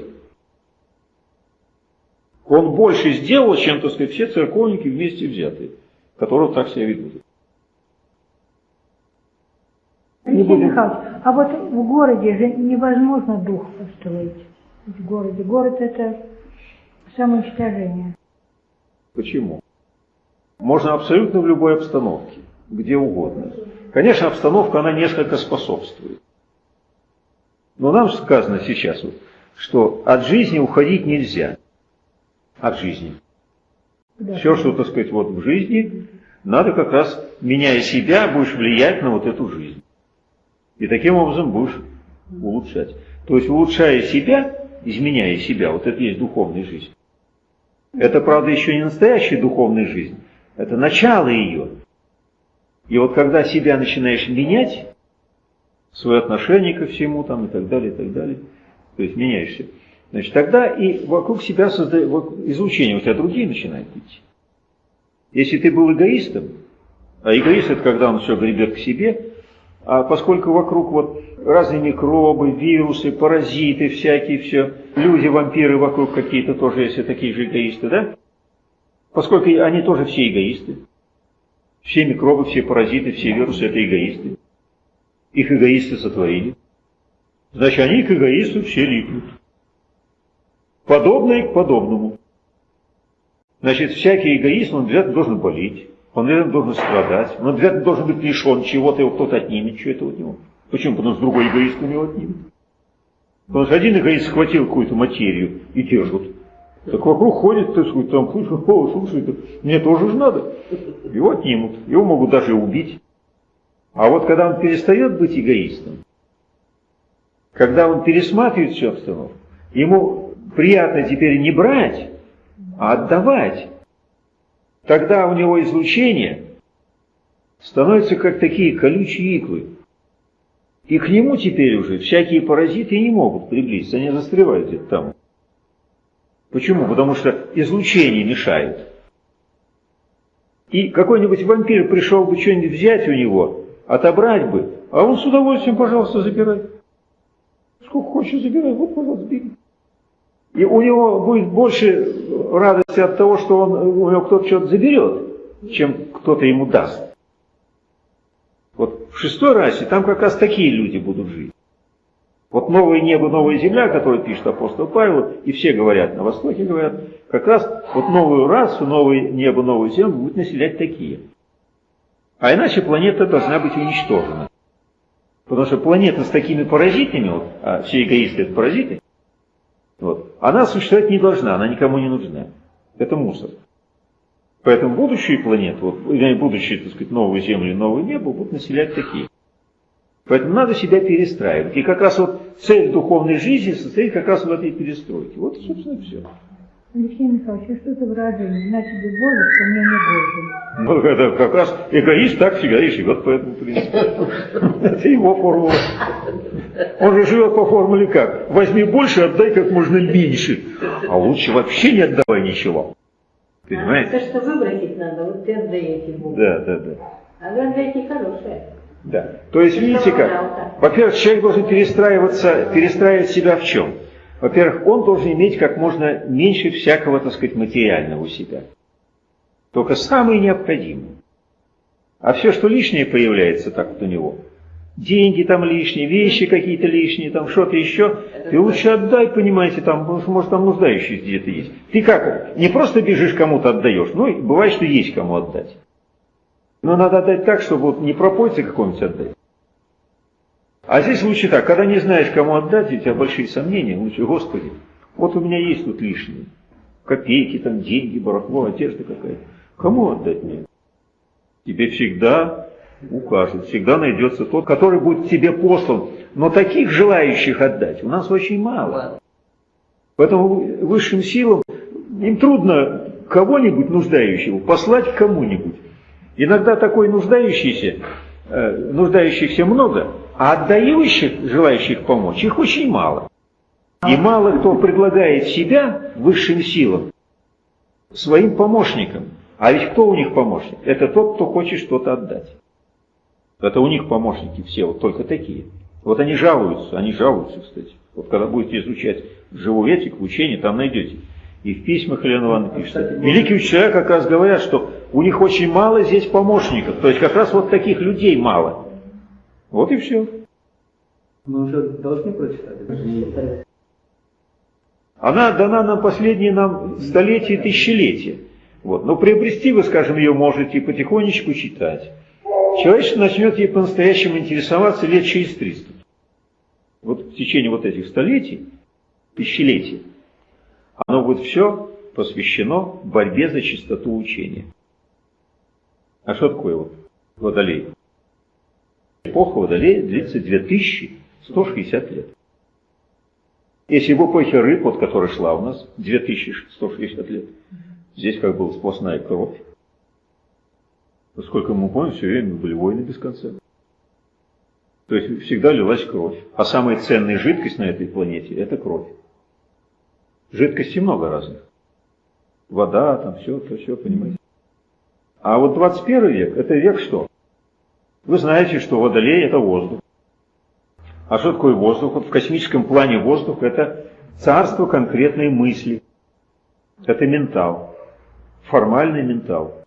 Он больше сделал, чем, так сказать, все церковники вместе взятые, которые так себя ведут. Не будем... Михайлович, а вот в городе же невозможно дух построить. В городе. Город это самоуничтожение. Почему? Можно абсолютно в любой обстановке, где угодно. Конечно, обстановка, она несколько способствует. Но нам сказано сейчас, что от жизни уходить нельзя. От жизни. Да. Все, что, так сказать, вот в жизни, надо как раз, меняя себя, будешь влиять на вот эту жизнь. И таким образом будешь улучшать. То есть улучшая себя, изменяя себя, вот это есть духовная жизнь. Это, правда, еще не настоящая духовная жизнь, это начало ее. И вот когда себя начинаешь менять, свое отношение ко всему там и так далее, и так далее, то есть меняешься, значит, тогда и вокруг себя созда... излучение у тебя другие начинают идти. Если ты был эгоистом, а эгоист это когда он все гребет к себе, поскольку вокруг вот разные микробы, вирусы, паразиты всякие, все, люди, вампиры вокруг какие-то тоже, если такие же эгоисты, да? Поскольку они тоже все эгоисты. Все микробы, все паразиты, все вирусы – это эгоисты. Их эгоисты сотворили. Значит, они к эгоисту все липнут. Подобное к подобному. Значит, всякий эгоист, он обязательно должен болеть, он обязательно должен страдать, он обязательно должен быть лишен чего-то, его кто-то отнимет, это от него. Почему? Потому что другой эгоист у него отнимет. Потому что один эгоист схватил какую-то материю и держит. Так вокруг ходит, так сказать, там, слушай, о, слушай, мне тоже же надо. Его отнимут, его могут даже убить. А вот когда он перестает быть эгоистом, когда он пересматривает всю обстановку, ему приятно теперь не брать, а отдавать. Тогда у него излучение становится как такие колючие иглы. И к нему теперь уже всякие паразиты не могут приблизиться, они застревают где-то там. Почему? Потому что излучение мешает. И какой-нибудь вампир пришел бы что-нибудь взять у него, отобрать бы, а он с удовольствием, пожалуйста, забирай. Сколько хочешь забирай, вот, пожалуйста, бери. И у него будет больше радости от того, что он, у него кто-то что-то заберет, чем кто-то ему даст. Вот в шестой расе там как раз такие люди будут жить. Вот новое небо, новая земля, которую пишет апостол Павел, и все говорят, на Востоке говорят, как раз вот новую расу, новое небо, новую землю будут населять такие. А иначе планета должна быть уничтожена. Потому что планета с такими паразитами, вот, а все эгоисты это паразиты, вот, она существовать не должна, она никому не нужна. Это мусор. Поэтому будущие планеты, вот, будущие, так сказать, новую Землю и новое небо будут населять такие. Поэтому надо себя перестраивать. И как раз вот цель духовной жизни состоит как раз в этой перестройке. Вот, собственно, все. Алексей Михайлович, а что это выражение? На тебе Боже, что мне не Боже. Ну, это как раз эгоист так всегда и живет по этому принципу. Это его формула. Он же живет по формуле как? Возьми больше, отдай как можно меньше. А лучше вообще не отдавай ничего. Понимаете? А, то, что выбросить надо, вот ты отдаете Богу. Да, да, да. А вы отдаете хорошее. Да. То есть, видите как, во-первых, человек должен перестраиваться, перестраивать себя в чем? Во-первых, он должен иметь как можно меньше всякого, так сказать, материального у себя. Только самое необходимое. А все, что лишнее появляется так вот у него, деньги там лишние, вещи какие-то лишние, там что-то еще, ты лучше отдай, понимаете, там, может, там нуждающиеся где-то есть. Ты как, не просто бежишь кому-то отдаешь, ну, бывает, что есть кому отдать. Но надо отдать так, чтобы вот не пропойце какому-нибудь отдать. А здесь лучше так, когда не знаешь, кому отдать, у тебя большие сомнения, лучше, Господи, вот у меня есть тут лишние. Копейки, там, деньги, барахло, одежда какая-то. Кому отдать мне? Тебе всегда укажет, всегда найдется тот, который будет тебе послан. Но таких желающих отдать у нас очень мало. Поэтому высшим силам им трудно кого-нибудь нуждающего послать кому-нибудь. Иногда такой нуждающийся, э, нуждающихся много, а отдающих, желающих помочь, их очень мало. И мало кто предлагает себя высшим силам своим помощникам. А ведь кто у них помощник? Это тот, кто хочет что-то отдать. Это у них помощники все, вот только такие. Вот они жалуются, они жалуются, кстати. Вот когда будете изучать живую этику, учение, там найдете. И в письмах Елена Ивановна пишет. Великие учителя как раз говорят, что у них очень мало здесь помощников. То есть как раз вот таких людей мало. Вот и все. Мы уже должны прочитать. Она дана нам последние нам столетия и тысячелетия. Вот. Но приобрести вы, скажем, ее можете потихонечку читать. Человечество начнет ей по-настоящему интересоваться лет через 300. Вот в течение вот этих столетий, тысячелетий, оно будет все посвящено борьбе за чистоту учения. А что такое вот Водолей? Эпоха Водолея длится 2160 лет. Если в эпохе рыб, вот которая шла у нас, 2160 лет, здесь как была сплошная кровь. Насколько мы помним, все время были войны без конца. То есть всегда лилась кровь. А самая ценная жидкость на этой планете – это кровь. Жидкостей много разных. Вода, там все, то все, понимаете. А вот 21 век – это век что? Вы знаете, что водолей – это воздух. А что такое воздух? Вот в космическом плане воздух – это царство конкретной мысли. Это ментал, формальный ментал.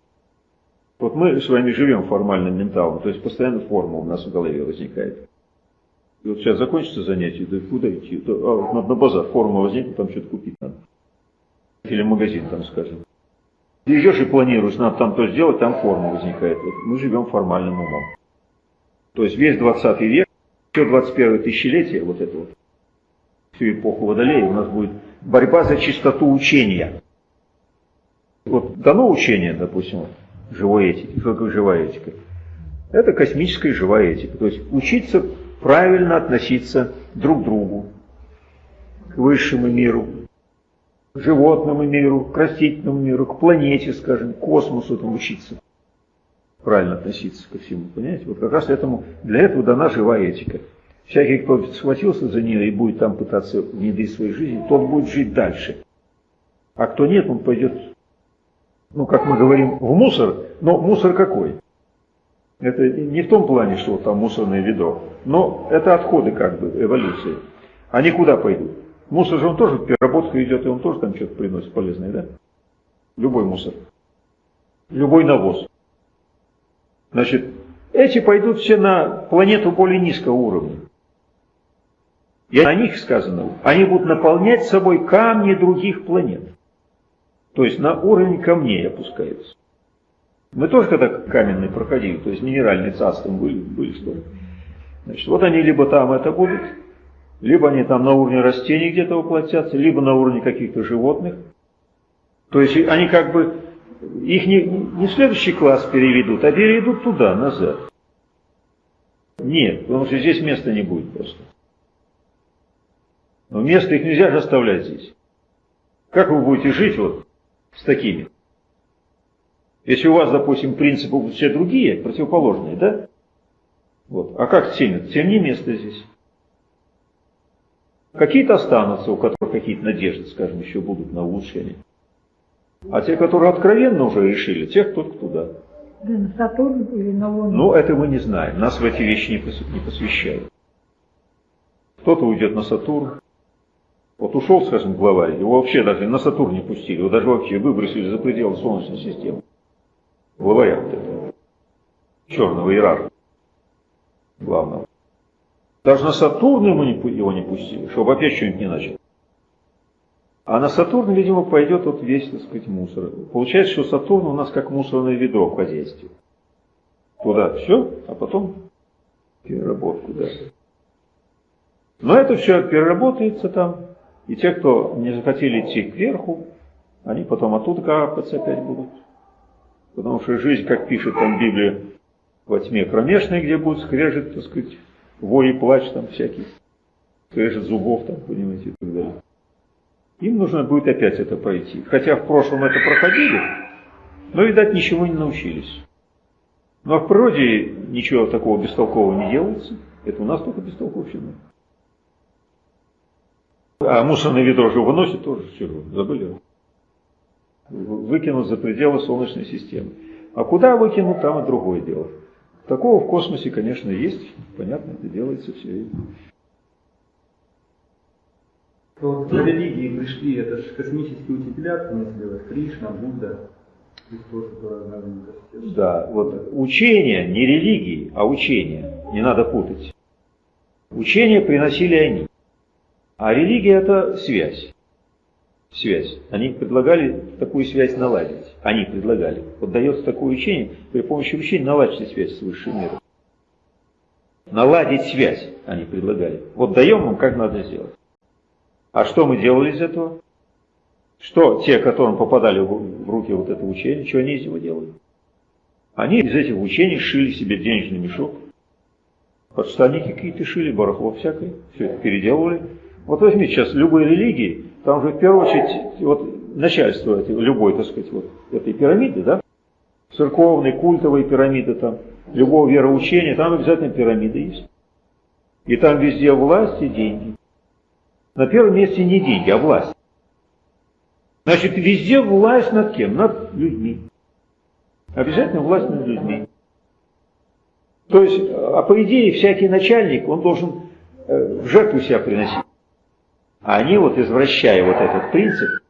Вот мы с вами живем формальным менталом, то есть постоянно форма у нас в голове возникает. И вот сейчас закончится занятие, да куда идти? Да, а, на, на базар форма возникнет, там что-то купить надо. Или магазин там, скажем. Идешь и планируешь, надо там то сделать, там форма возникает. Вот мы живем формальным умом. То есть весь 20 век, все 21 тысячелетие, вот это вот, всю эпоху Водолея, у нас будет борьба за чистоту учения. Вот дано учение, допустим, живой этики. Живая этика? Это космическая живая этика. То есть учиться правильно относиться друг к другу, к высшему миру, к животному миру, к растительному миру, к планете, скажем, к космосу там учиться. Правильно относиться ко всему, понимаете? Вот как раз этому, для этого дана живая этика. Всякий, кто схватился за нее и будет там пытаться внедрить в свою жизнь, тот будет жить дальше. А кто нет, он пойдет ну, как мы говорим, в мусор, но мусор какой? Это не в том плане, что там мусорное ведро, но это отходы как бы эволюции. Они куда пойдут? Мусор же он тоже в переработку идет, и он тоже там что-то приносит полезное, да? Любой мусор. Любой навоз. Значит, эти пойдут все на планету более низкого уровня. И о них сказано, они будут наполнять собой камни других планет. То есть на уровень камней опускаются. Мы тоже когда каменные проходили, то есть минеральные царства были, были что Значит, вот они либо там это будут, либо они там на уровне растений где-то воплотятся, либо на уровне каких-то животных. То есть они как бы, их не, не в следующий класс переведут, а переведут туда, назад. Нет, потому что здесь места не будет просто. Но место их нельзя же оставлять здесь. Как вы будете жить вот с такими. Если у вас, допустим, принципы будут все другие, противоположные, да? Вот. А как тем? Тем не место здесь. Какие-то останутся, у которых какие-то надежды, скажем, еще будут на улучшение. А те, которые откровенно уже решили, тех только туда. Да, на Сатурн или на Луну? Ну, это мы не знаем. Нас в эти вещи не посвящают. Кто-то уйдет на Сатурн, вот ушел, скажем, главарь, его вообще даже на Сатурн не пустили, его даже вообще выбросили за пределы Солнечной системы. Главаря вот этого, черного иерарха, главного. Даже на Сатурн ему не, его не пустили, чтобы опять что-нибудь не начал. А на Сатурн, видимо, пойдет вот весь, так сказать, мусор. Получается, что Сатурн у нас как мусорное ведро в хозяйстве. Туда все, а потом переработку, да. Но это все переработается там, и те, кто не захотели идти кверху, они потом оттуда капаться опять будут. Потому что жизнь, как пишет там Библия, во тьме кромешной, где будет скрежет, так сказать, вой и плач там всякий, скрежет зубов там, понимаете, и так далее. Им нужно будет опять это пройти. Хотя в прошлом это проходили, но, видать, ничего не научились. Ну а в природе ничего такого бестолкового не делается. Это у нас только бестолковщина. А мусорное ведро же выносит тоже, все, забыли. Выкинут за пределы Солнечной системы. А куда выкинут, там и другое дело. Такого в космосе, конечно, есть. Понятно, это делается все. Вот в религии пришли, это же космические учителя, в смысле, Кришна, Будда, Христос, Да, вот учение, не религии, а учение. Не надо путать. Учение приносили они. А религия – это связь. Связь. Они предлагали такую связь наладить. Они предлагали. Вот дается такое учение, при помощи учения наладить связь с высшим миром. Наладить связь они предлагали. Вот даем вам, как надо сделать. А что мы делали из этого? Что те, которым попадали в руки вот это учение, что они из него делали? Они из этих учений шили себе денежный мешок. Подштанники какие-то шили, барахло всякое. Все это переделывали Вот возьми сейчас любой религии, там же в первую очередь вот начальство любой, так сказать, вот этой пирамиды, да, церковной, культовой пирамиды там, любого вероучения, там обязательно пирамида есть. И там везде власть и деньги. На первом месте не деньги, а власть. Значит, везде власть над кем? Над людьми. Обязательно власть над людьми. То есть, а по идее, всякий начальник, он должен э, в жертву себя приносить. А они вот, извращая вот этот принцип,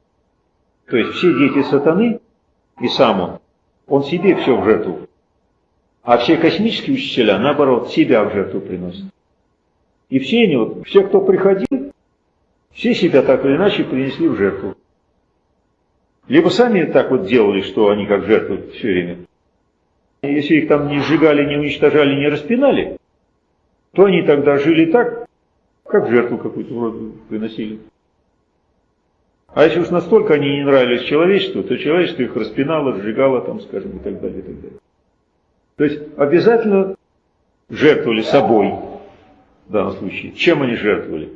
то есть все дети сатаны, и сам он, он себе все в жертву. А все космические учителя, наоборот, себя в жертву приносят. И все они, вот, все, кто приходил, все себя так или иначе принесли в жертву. Либо сами так вот делали, что они как жертвы все время. Если их там не сжигали, не уничтожали, не распинали, то они тогда жили так, как жертву какую-то вроде приносили. А если уж настолько они не нравились человечеству, то человечество их распинало, сжигало там, скажем, и так далее, и так далее. То есть обязательно жертвовали собой в данном случае. Чем они жертвовали?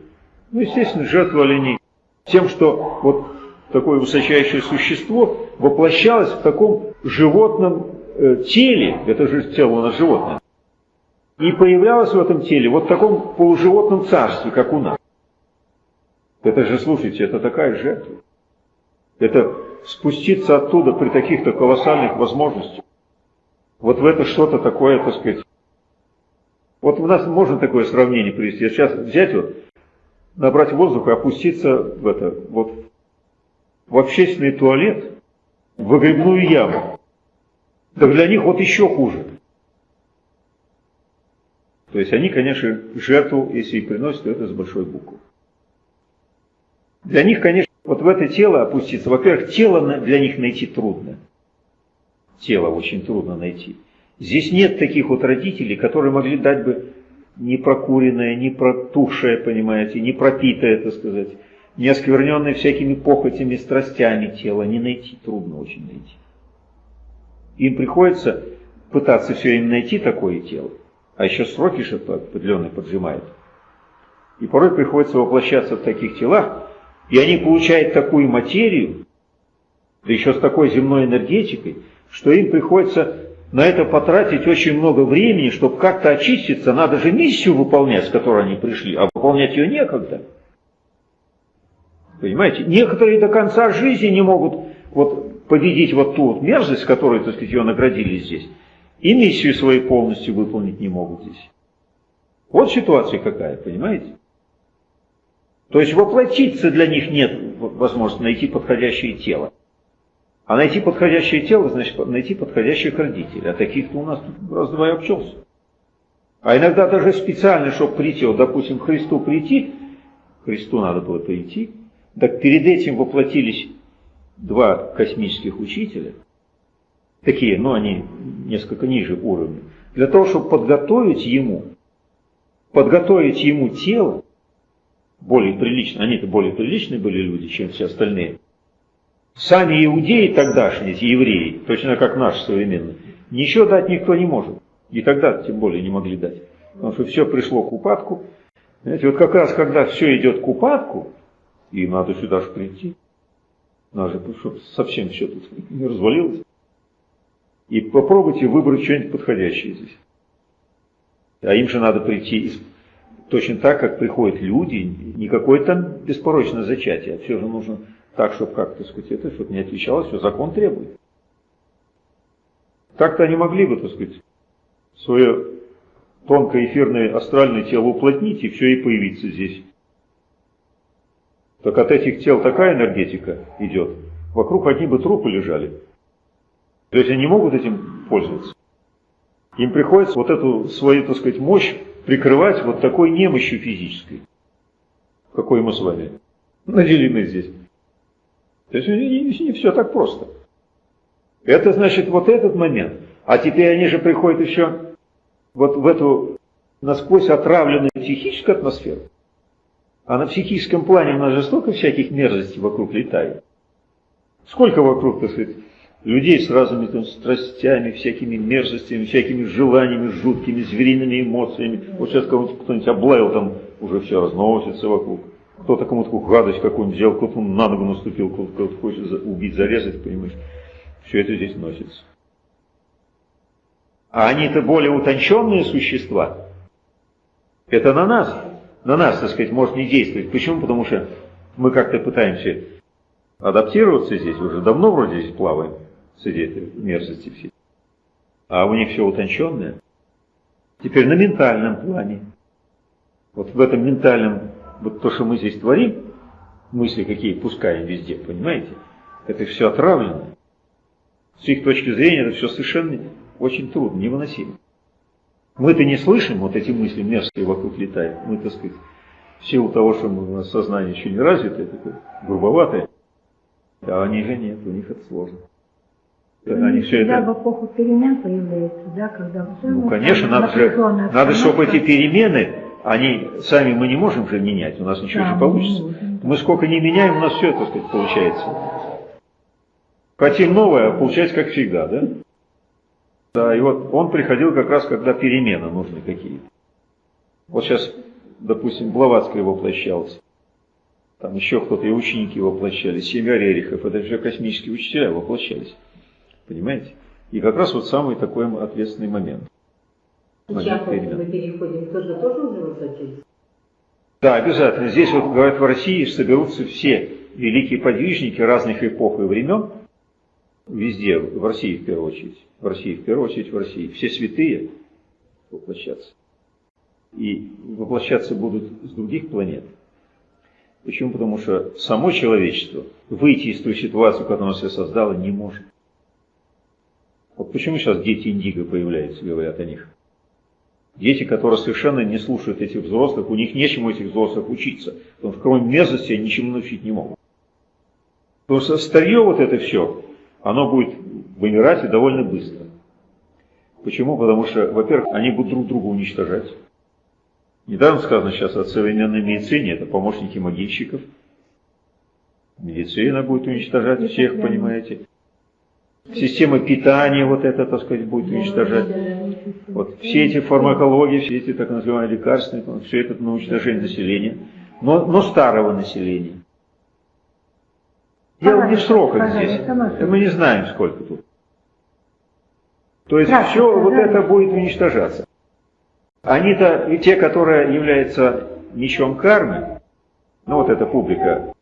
Ну, естественно, жертвовали они тем, что вот такое высочайшее существо воплощалось в таком животном э, теле, это же тело у нас животное, и появлялось в этом теле вот в таком полуживотном царстве, как у нас. Это же, слушайте, это такая жертва. Это спуститься оттуда при таких-то колоссальных возможностях. Вот в это что-то такое, так сказать. Вот у нас можно такое сравнение привести. Сейчас взять вот, набрать воздух и опуститься в это, вот в общественный туалет, в выгребную яму. Так для них вот еще хуже. То есть они, конечно, жертву, если и приносят, то это с большой буквы. Для них, конечно, вот в это тело опуститься, во-первых, тело для них найти трудно. Тело очень трудно найти. Здесь нет таких вот родителей, которые могли дать бы не прокуренное, не протухшее, понимаете, не пропитое, так сказать, не оскверненное всякими похотями, страстями тело, не найти, трудно очень найти. Им приходится пытаться все время найти такое тело, а еще сроки же определенные поджимают. И порой приходится воплощаться в таких телах, и они получают такую материю, да еще с такой земной энергетикой, что им приходится на это потратить очень много времени, чтобы как-то очиститься. Надо же миссию выполнять, с которой они пришли, а выполнять ее некогда. Понимаете? Некоторые до конца жизни не могут вот победить вот ту вот мерзость, которой, так сказать, ее наградили здесь, и миссию свою полностью выполнить не могут здесь. Вот ситуация какая, понимаете? То есть воплотиться для них нет возможности найти подходящее тело. А найти подходящее тело, значит найти подходящих родителей. А таких-то у нас раз-два и обчелся. А иногда даже специально, чтобы прийти, вот, допустим, Христу прийти, Христу надо было прийти, так перед этим воплотились два космических учителя, такие, но ну, они несколько ниже уровня, для того, чтобы подготовить ему, подготовить ему тело, более прилично, они-то более приличные были люди, чем все остальные. Сами иудеи тогдашние, евреи, точно как наши современные, ничего дать никто не может. И тогда тем более не могли дать. Потому что все пришло к упадку. Знаете, вот как раз когда все идет к упадку, и надо сюда же прийти, надо, чтобы совсем все тут не развалилось. И попробуйте выбрать что-нибудь подходящее здесь. А им же надо прийти точно так, как приходят люди, не какое-то там беспорочное зачатие, а все же нужно так, чтобы как-то сказать, это, чтобы не отличалось, все закон требует. Так-то они могли бы, так сказать, свое тонкое эфирное астральное тело уплотнить и все и появиться здесь. Так от этих тел такая энергетика идет, вокруг одни бы трупы лежали. То есть они не могут этим пользоваться. Им приходится вот эту свою, так сказать, мощь прикрывать вот такой немощью физической, какой мы с вами наделены здесь. То есть не, все так просто. Это значит вот этот момент. А теперь они же приходят еще вот в эту насквозь отравленную психическую атмосферу. А на психическом плане у нас же столько всяких мерзостей вокруг летает. Сколько вокруг, так сказать, людей с разными там страстями, всякими мерзостями, всякими желаниями, жуткими, звериными эмоциями. Вот сейчас кого-нибудь кто-нибудь облаял, там уже все разносится вокруг. кто-то кому-то гадость какую-нибудь сделал, кто-то на ногу наступил, кто-то хочет убить, зарезать, понимаешь. Все это здесь носится. А они-то более утонченные существа. Это на нас, на нас, так сказать, может не действовать. Почему? Потому что мы как-то пытаемся адаптироваться здесь, уже давно вроде здесь плаваем среди мерзости всей. А у них все утонченное. Теперь на ментальном плане. Вот в этом ментальном, вот то, что мы здесь творим, мысли какие пускаем везде, понимаете? Это все отравлено. С их точки зрения это все совершенно очень трудно, невыносимо. Мы-то не слышим, вот эти мысли мерзкие вокруг летают. Мы, так сказать, в силу того, что у нас сознание еще не развитое, такое грубоватое, а они же нет, у них это сложно. Они все это... в эпоху перемен появляется, да, когда... Ну, конечно, надо же, надо, чтобы эти перемены, они сами мы не можем же менять, у нас ничего да, не получится. Мы сколько не меняем, у нас все, так сказать, получается. Хотим новое, а получается как всегда, да? Да, и вот он приходил как раз, когда перемены нужны какие-то. Вот сейчас, допустим, Блаватская воплощалась. Там еще кто-то, и ученики воплощались, семья Рерихов, это же космические учителя воплощались. Понимаете? И как раз вот самый такой ответственный момент. Сейчас мы переходим, тоже тоже уже воплотились? Да, обязательно. Здесь вот, говорят, в России соберутся все великие подвижники разных эпох и времен, везде, в России в первую очередь, в России в первую очередь, в России, все святые воплощаться. И воплощаться будут с других планет. Почему? Потому что само человечество выйти из той ситуации, которую оно себя создало, не может. Вот почему сейчас дети индиго появляются, говорят о них. Дети, которые совершенно не слушают этих взрослых, у них нечему этих взрослых учиться. Потому что кроме мерзости они ничему научить не могут. Потому что старье вот это все, оно будет вымирать и довольно быстро. Почему? Потому что, во-первых, они будут друг друга уничтожать. Недавно сказано сейчас о современной медицине, это помощники могильщиков. Медицина будет уничтожать всех, понимаете. Система питания вот это, так сказать, будет уничтожать. Вот все эти фармакологии, все эти так называемые лекарственные, все это на уничтожение населения, но, но старого населения. Дело не в сроках здесь. Мы не знаем, сколько тут. То есть все вот это будет уничтожаться. Они-то, и те, которые являются мечом кармы, ну вот эта публика,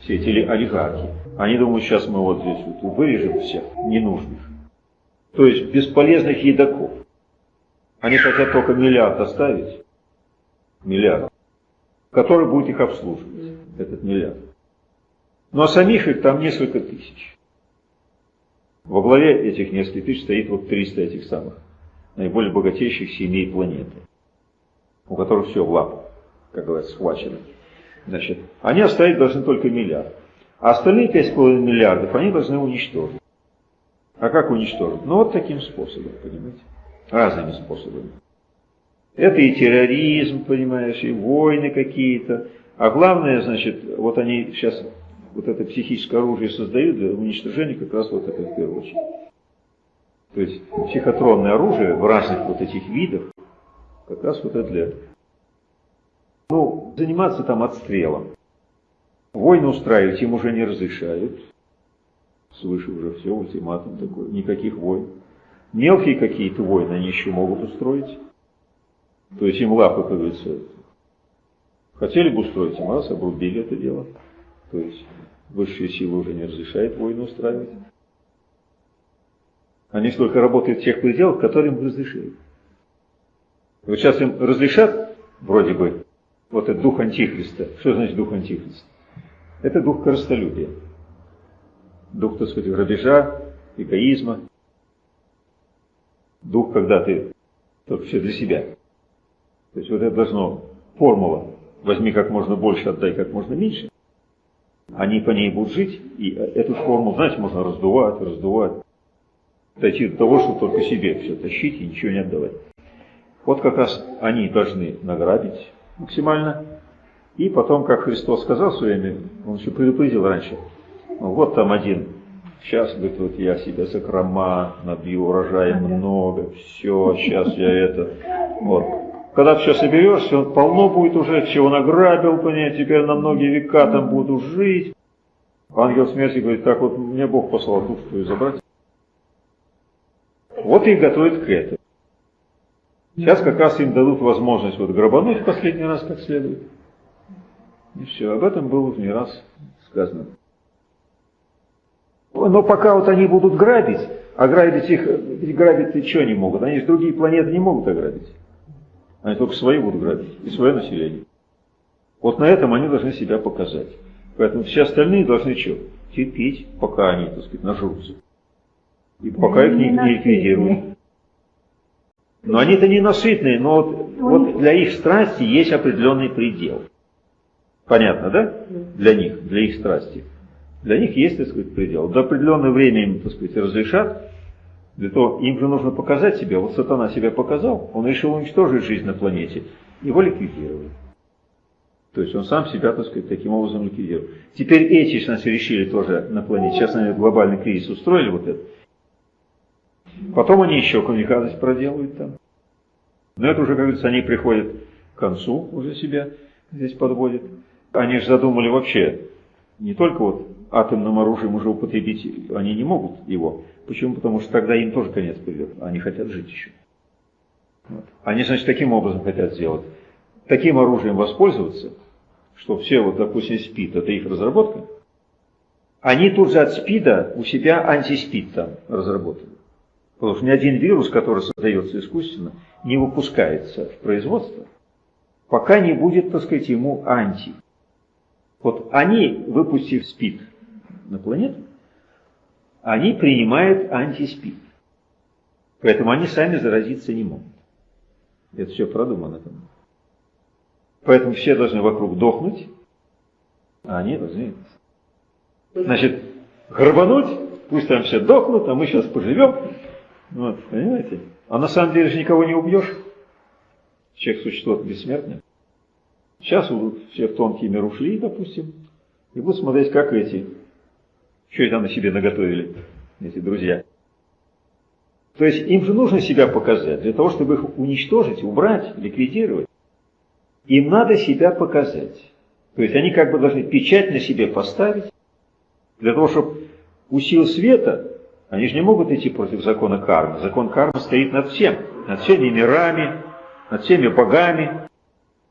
все эти олигархи, они думают, сейчас мы вот здесь вот вырежем всех ненужных. То есть бесполезных едоков. Они хотят только миллиард оставить, миллиард, который будет их обслуживать, этот миллиард. Ну а самих их там несколько тысяч. Во главе этих нескольких тысяч стоит вот 300 этих самых наиболее богатейших семей планеты, у которых все в лапах, как говорят, схвачено. Значит, они оставить должны только миллиард. А остальные 5,5 миллиардов они должны уничтожить. А как уничтожить? Ну вот таким способом, понимаете? Разными способами. Это и терроризм, понимаешь, и войны какие-то. А главное, значит, вот они сейчас вот это психическое оружие создают для уничтожения как раз вот это в первую очередь. То есть психотронное оружие в разных вот этих видах, как раз вот это для... Ну, заниматься там отстрелом. Войны устраивать им уже не разрешают. Свыше уже все, ультиматум такой, никаких войн. Мелкие какие-то войны они еще могут устроить. То есть им лапы, говорится, хотели бы устроить, им раз, обрубили это дело. То есть высшие силы уже не разрешают войну устраивать. Они только работают в тех пределах, которые им разрешили. Вот сейчас им разрешат, вроде бы, вот этот дух антихриста. Что значит дух антихриста? Это дух корыстолюбия. Дух, так сказать, грабежа, эгоизма. Дух, когда ты только все для себя. То есть вот это должно, формула, возьми как можно больше, отдай как можно меньше. Они по ней будут жить, и эту формулу, знаете, можно раздувать, раздувать дойти до того, что только себе все тащить и ничего не отдавать. Вот как раз они должны награбить максимально. И потом, как Христос сказал в свое время, он еще предупредил раньше, ну, вот там один, сейчас, говорит, вот я себя закрома, набью урожая много, все, сейчас я это, вот. когда ты все соберешься, он полно будет уже, чего награбил, понять, теперь на многие века там буду жить. Ангел смерти говорит, так вот мне Бог послал душу твою забрать. Вот и готовит к этому. Сейчас как раз им дадут возможность вот грабануть в последний раз как следует. И все, об этом было не раз сказано. Но пока вот они будут грабить, а грабить их, ведь грабить что они могут? Они же другие планеты не могут ограбить. Они только свои будут грабить и свое население. Вот на этом они должны себя показать. Поэтому все остальные должны что? Терпеть, пока они, так сказать, нажрутся. И пока их не, не ликвидируют. Но они-то ненасытные, но вот, вот для их страсти есть определенный предел. Понятно, да? Для них, для их страсти. Для них есть, так сказать, предел. До определенного времени им, так сказать, разрешат. Для того, им же нужно показать себя. Вот сатана себя показал, он решил уничтожить жизнь на планете. Его ликвидировали. То есть он сам себя, так сказать, таким образом ликвидировал. Теперь эти, значит, решили тоже на планете. Сейчас они глобальный кризис устроили вот это. Потом они еще коммуникацию проделают там. Но это уже, как говорится, они приходят к концу уже себя здесь подводят. Они же задумали вообще не только вот атомным оружием уже употребить, они не могут его. Почему? Потому что тогда им тоже конец придет. Они хотят жить еще. Вот. Они, значит, таким образом хотят сделать. Таким оружием воспользоваться, что все, вот, допустим, СПИД, это их разработка, они тут же от СПИДа у себя антиспид там разработали. Потому что ни один вирус, который создается искусственно, не выпускается в производство, пока не будет, так сказать, ему анти. Вот они, выпустив СПИД на планету, они принимают антиспид. Поэтому они сами заразиться не могут. Это все продумано там. Поэтому все должны вокруг дохнуть, а они должны, значит, грабануть, пусть там все дохнут, а мы сейчас поживем. Вот, понимаете? А на самом деле же никого не убьешь. Человек существо бессмертное. Сейчас все в тонкий мир ушли, допустим, и будут смотреть, как эти, что это на себе наготовили, эти друзья. То есть им же нужно себя показать. Для того, чтобы их уничтожить, убрать, ликвидировать, им надо себя показать. То есть они как бы должны печать на себе поставить, для того, чтобы у сил света, они же не могут идти против закона кармы. Закон кармы стоит над всем, над всеми мирами, над всеми богами,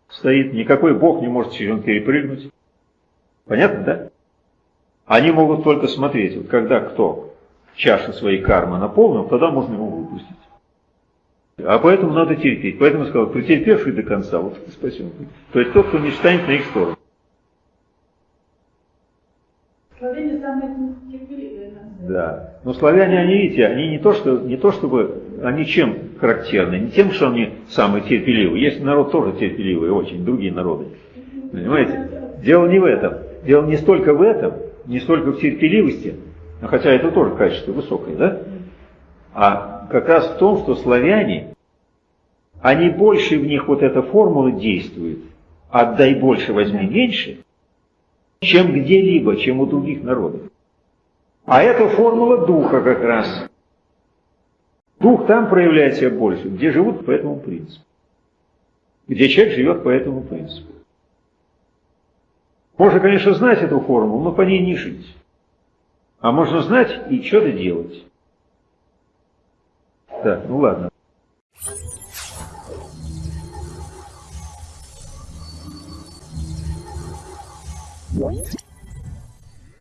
стоит, никакой бог не может через него перепрыгнуть. Понятно, да? Они могут только смотреть, вот когда кто чашу своей кармы наполнил, тогда можно его выпустить. А поэтому надо терпеть. Поэтому сказал, претерпевший до конца, вот спасибо. То есть тот, кто не встанет на их сторону. Славяне самые терпеливые. Да. Но славяне, они, видите, они не то, что, не то чтобы, они чем характерны? Не тем, что они самые терпеливые. Есть народ тоже терпеливый, очень, другие народы. Понимаете? Дело не в этом. Дело не столько в этом, не столько в терпеливости, а хотя это тоже качество высокое, да? А как раз в том, что славяне, они больше в них вот эта формула действует. Отдай больше, возьми меньше, чем где-либо, чем у других народов. А это формула духа как раз. Дух там проявляет себя больше, где живут по этому принципу. Где человек живет по этому принципу. Можно, конечно, знать эту формулу, но по ней не жить. А можно знать и что-то делать. Так, ну ладно. What?